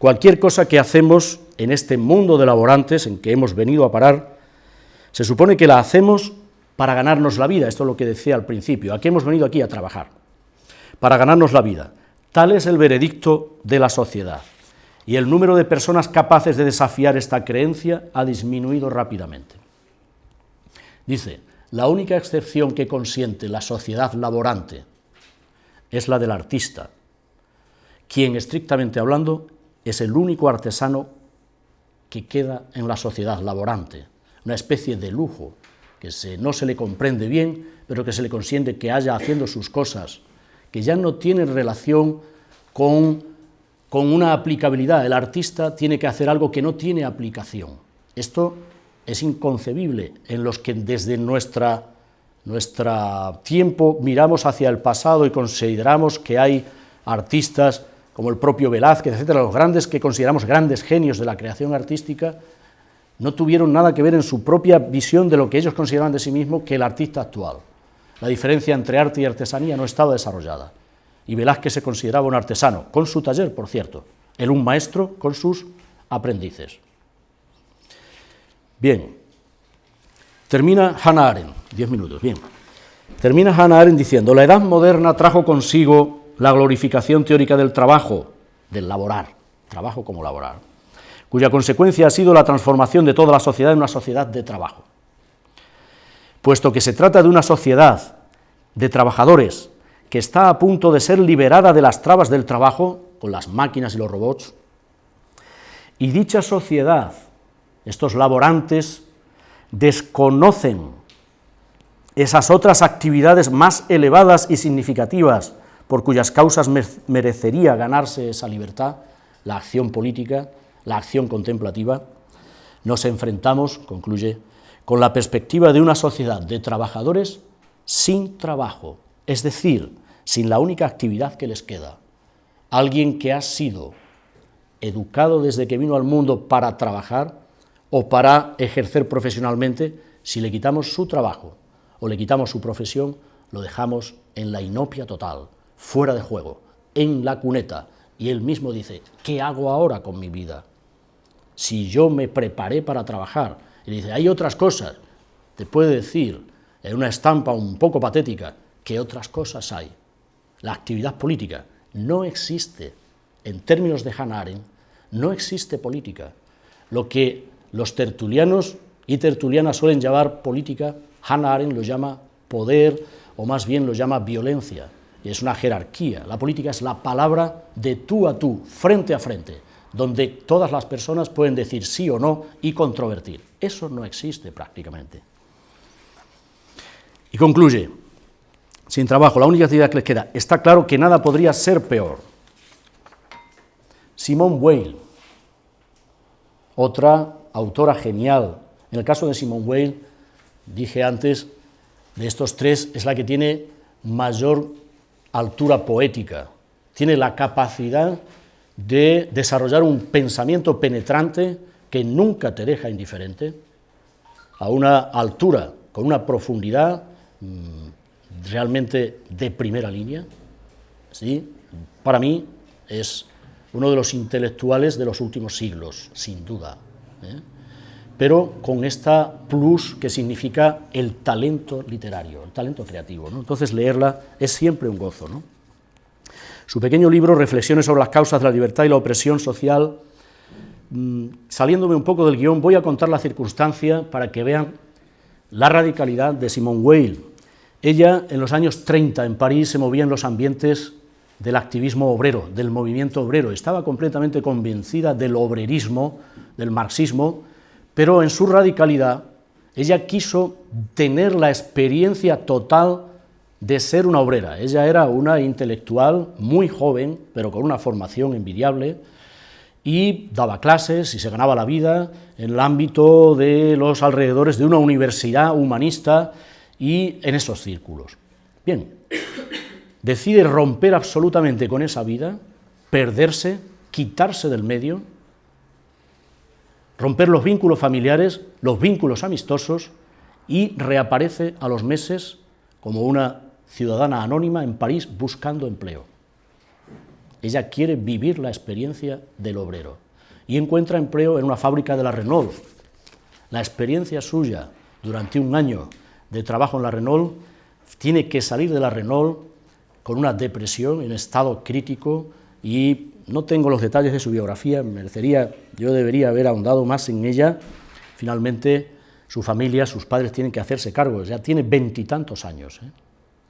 Cualquier cosa que hacemos en este mundo de laborantes en que hemos venido a parar, se supone que la hacemos para ganarnos la vida, esto es lo que decía al principio, aquí hemos venido aquí a trabajar, para ganarnos la vida. Tal es el veredicto de la sociedad, y el número de personas capaces de desafiar esta creencia ha disminuido rápidamente. Dice, la única excepción que consiente la sociedad laborante es la del artista, quien estrictamente hablando es el único artesano que queda en la sociedad laborante, una especie de lujo, que no se le comprende bien, pero que se le consiente que haya haciendo sus cosas, que ya no tiene relación con, con una aplicabilidad. El artista tiene que hacer algo que no tiene aplicación. Esto es inconcebible en los que desde nuestra, nuestro tiempo miramos hacia el pasado y consideramos que hay artistas como el propio Velázquez, etcétera, los grandes que consideramos grandes genios de la creación artística, no tuvieron nada que ver en su propia visión de lo que ellos consideraban de sí mismos que el artista actual. La diferencia entre arte y artesanía no estaba desarrollada. Y Velázquez se consideraba un artesano, con su taller, por cierto, él un maestro con sus aprendices. Bien, termina Hannah Arendt, diez minutos, bien. Termina Hannah Arendt diciendo, la edad moderna trajo consigo la glorificación teórica del trabajo, del laborar, trabajo como laborar, cuya consecuencia ha sido la transformación de toda la sociedad en una sociedad de trabajo. Puesto que se trata de una sociedad de trabajadores que está a punto de ser liberada de las trabas del trabajo, con las máquinas y los robots, y dicha sociedad, estos laborantes, desconocen esas otras actividades más elevadas y significativas por cuyas causas merecería ganarse esa libertad, la acción política, la acción contemplativa, nos enfrentamos, concluye, con la perspectiva de una sociedad de trabajadores sin trabajo, es decir, sin la única actividad que les queda. Alguien que ha sido educado desde que vino al mundo para trabajar o para ejercer profesionalmente, si le quitamos su trabajo o le quitamos su profesión, lo dejamos en la inopia total, fuera de juego, en la cuneta, y él mismo dice, ¿qué hago ahora con mi vida? Si yo me preparé para trabajar, y dice, hay otras cosas, te puede decir, en una estampa un poco patética, que otras cosas hay. La actividad política no existe, en términos de Hannah Arendt, no existe política. Lo que los tertulianos y tertulianas suelen llamar política, Hannah Arendt lo llama poder, o más bien lo llama violencia es una jerarquía. La política es la palabra de tú a tú, frente a frente, donde todas las personas pueden decir sí o no y controvertir. Eso no existe prácticamente. Y concluye, sin trabajo, la única actividad que les queda, está claro que nada podría ser peor. Simone Weil, otra autora genial. En el caso de Simone Weil, dije antes, de estos tres, es la que tiene mayor altura poética, tiene la capacidad de desarrollar un pensamiento penetrante que nunca te deja indiferente, a una altura, con una profundidad mm, realmente de primera línea. ¿sí? Para mí es uno de los intelectuales de los últimos siglos, sin duda, ¿eh? Pero con esta plus que significa el talento literario, el talento creativo. Entonces leerla es siempre un gozo. Su pequeño libro, Reflexiones sobre las causas de la libertad y la opresión social, mm, saliéndome un poco del guion, voy a contar la circunstancia para que vean la radicalidad de Simone Weil. Ella, en los años 30, en París, se movía en los ambientes del activismo obrero, del movimiento obrero. Estaba completamente convencida del obrerismo, del marxismo, pero en su radicalidad ella quiso tener la experiencia total de ser una obrera. Ella era una intelectual muy joven, pero con una formación envidiable, y daba clases y se ganaba la vida en el ámbito de los alrededores de una universidad humanista y en esos círculos. Bien, decide romper absolutamente con esa vida, perderse, quitarse del medio, romper los vínculos familiares, los vínculos amistosos, y reaparece a los meses como una ciudadana anónima en París buscando empleo. ella quiere vivir la experiencia del obrero y encuentra empleo en una fábrica de la Renault. La experiencia suya durante un año de trabajo en la Renault tiene que salir de la Renault con una depresión en estado crítico y no tengo los detalles de su biografía, merecería, yo debería haber ahondado más en ella. Finalmente, su familia, sus padres tienen que hacerse cargo, ya tiene veintitantos años. ¿eh?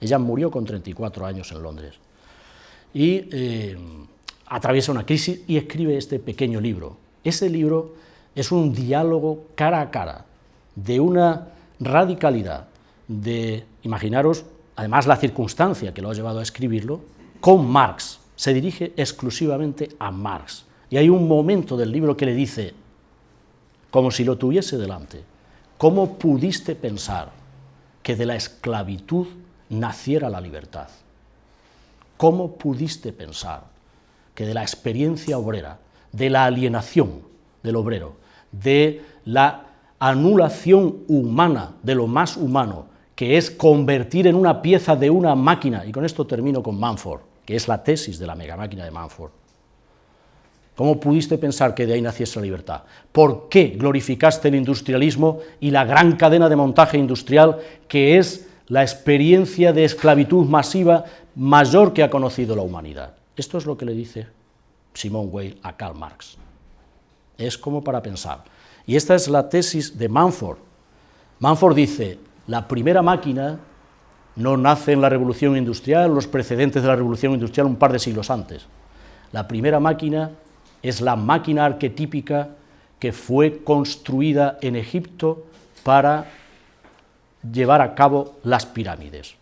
Ella murió con 34 años en Londres. Y eh, atraviesa una crisis y escribe este pequeño libro. Ese libro es un diálogo cara a cara, de una radicalidad, de, imaginaros, además la circunstancia que lo ha llevado a escribirlo, con Marx, se dirige exclusivamente a Marx. Y hay un momento del libro que le dice, como si lo tuviese delante, ¿cómo pudiste pensar que de la esclavitud naciera la libertad? ¿Cómo pudiste pensar que de la experiencia obrera, de la alienación del obrero, de la anulación humana de lo más humano, que es convertir en una pieza de una máquina, y con esto termino con Manford, es la tesis de la megamáquina de Manford. ¿Cómo pudiste pensar que de ahí naciese la libertad? ¿Por qué glorificaste el industrialismo y la gran cadena de montaje industrial que es la experiencia de esclavitud masiva mayor que ha conocido la humanidad? Esto es lo que le dice Simone Weil a Karl Marx. Es como para pensar. Y esta es la tesis de Manford. Manford dice, la primera máquina no nace en la revolución industrial, los precedentes de la revolución industrial un par de siglos antes. La primera máquina es la máquina arquetípica que fue construida en Egipto para llevar a cabo las pirámides.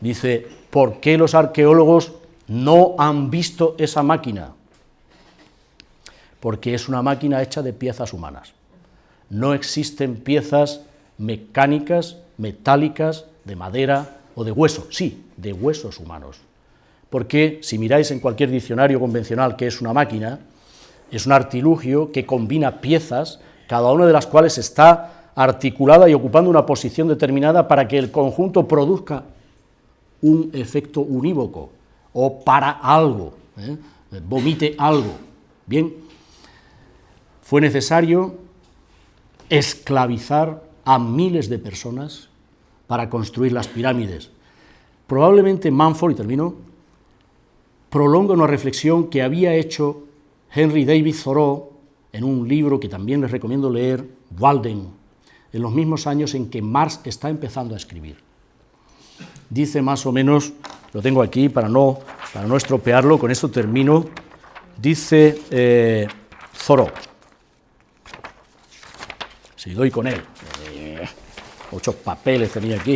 Dice, ¿por qué los arqueólogos no han visto esa máquina? Porque es una máquina hecha de piezas humanas. No existen piezas mecánicas metálicas, de madera o de hueso, sí, de huesos humanos. Porque si miráis en cualquier diccionario convencional que es una máquina, es un artilugio que combina piezas, cada una de las cuales está articulada y ocupando una posición determinada para que el conjunto produzca un efecto unívoco o para algo, ¿eh? vomite algo. Bien, fue necesario esclavizar a miles de personas para construir las pirámides. Probablemente Manford, y termino, prolonga una reflexión que había hecho Henry David Thoreau en un libro que también les recomiendo leer, Walden, en los mismos años en que Marx está empezando a escribir. Dice más o menos, lo tengo aquí para no, para no estropearlo, con esto termino, dice eh, Thoreau, si doy con él, Muchos papeles tenía aquí.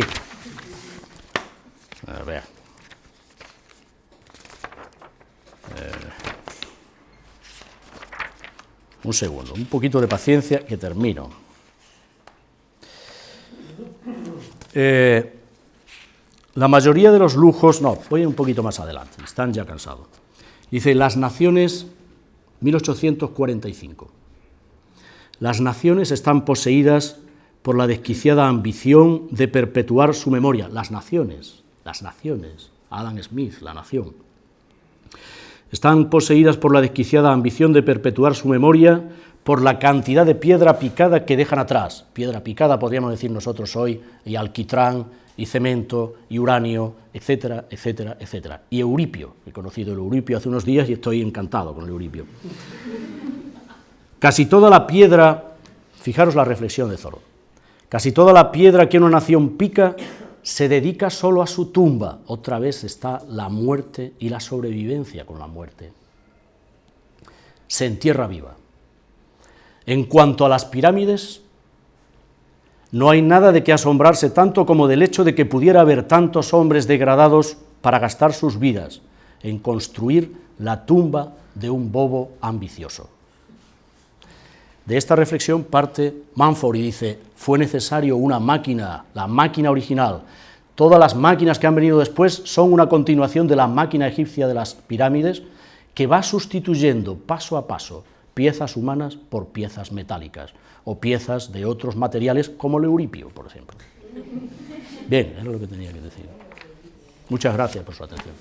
A ver. Eh, un segundo, un poquito de paciencia que termino. Eh, la mayoría de los lujos, no, voy un poquito más adelante, están ya cansados. Dice, las naciones, 1845, las naciones están poseídas por la desquiciada ambición de perpetuar su memoria. Las naciones, las naciones, Adam Smith, la nación, están poseídas por la desquiciada ambición de perpetuar su memoria por la cantidad de piedra picada que dejan atrás. Piedra picada podríamos decir nosotros hoy, y alquitrán, y cemento, y uranio, etcétera, etcétera, etcétera. Y Euripio, he conocido el Euripio hace unos días y estoy encantado con el Euripio. Casi toda la piedra, fijaros la reflexión de Zoro, Casi toda la piedra que una nación pica se dedica solo a su tumba. Otra vez está la muerte y la sobrevivencia con la muerte. Se entierra viva. En cuanto a las pirámides, no hay nada de que asombrarse tanto como del hecho de que pudiera haber tantos hombres degradados para gastar sus vidas en construir la tumba de un bobo ambicioso. De esta reflexión parte Manford y dice, fue necesario una máquina, la máquina original. Todas las máquinas que han venido después son una continuación de la máquina egipcia de las pirámides, que va sustituyendo paso a paso piezas humanas por piezas metálicas, o piezas de otros materiales como el euripio, por ejemplo. Bien, es lo que tenía que decir. Muchas gracias por su atención.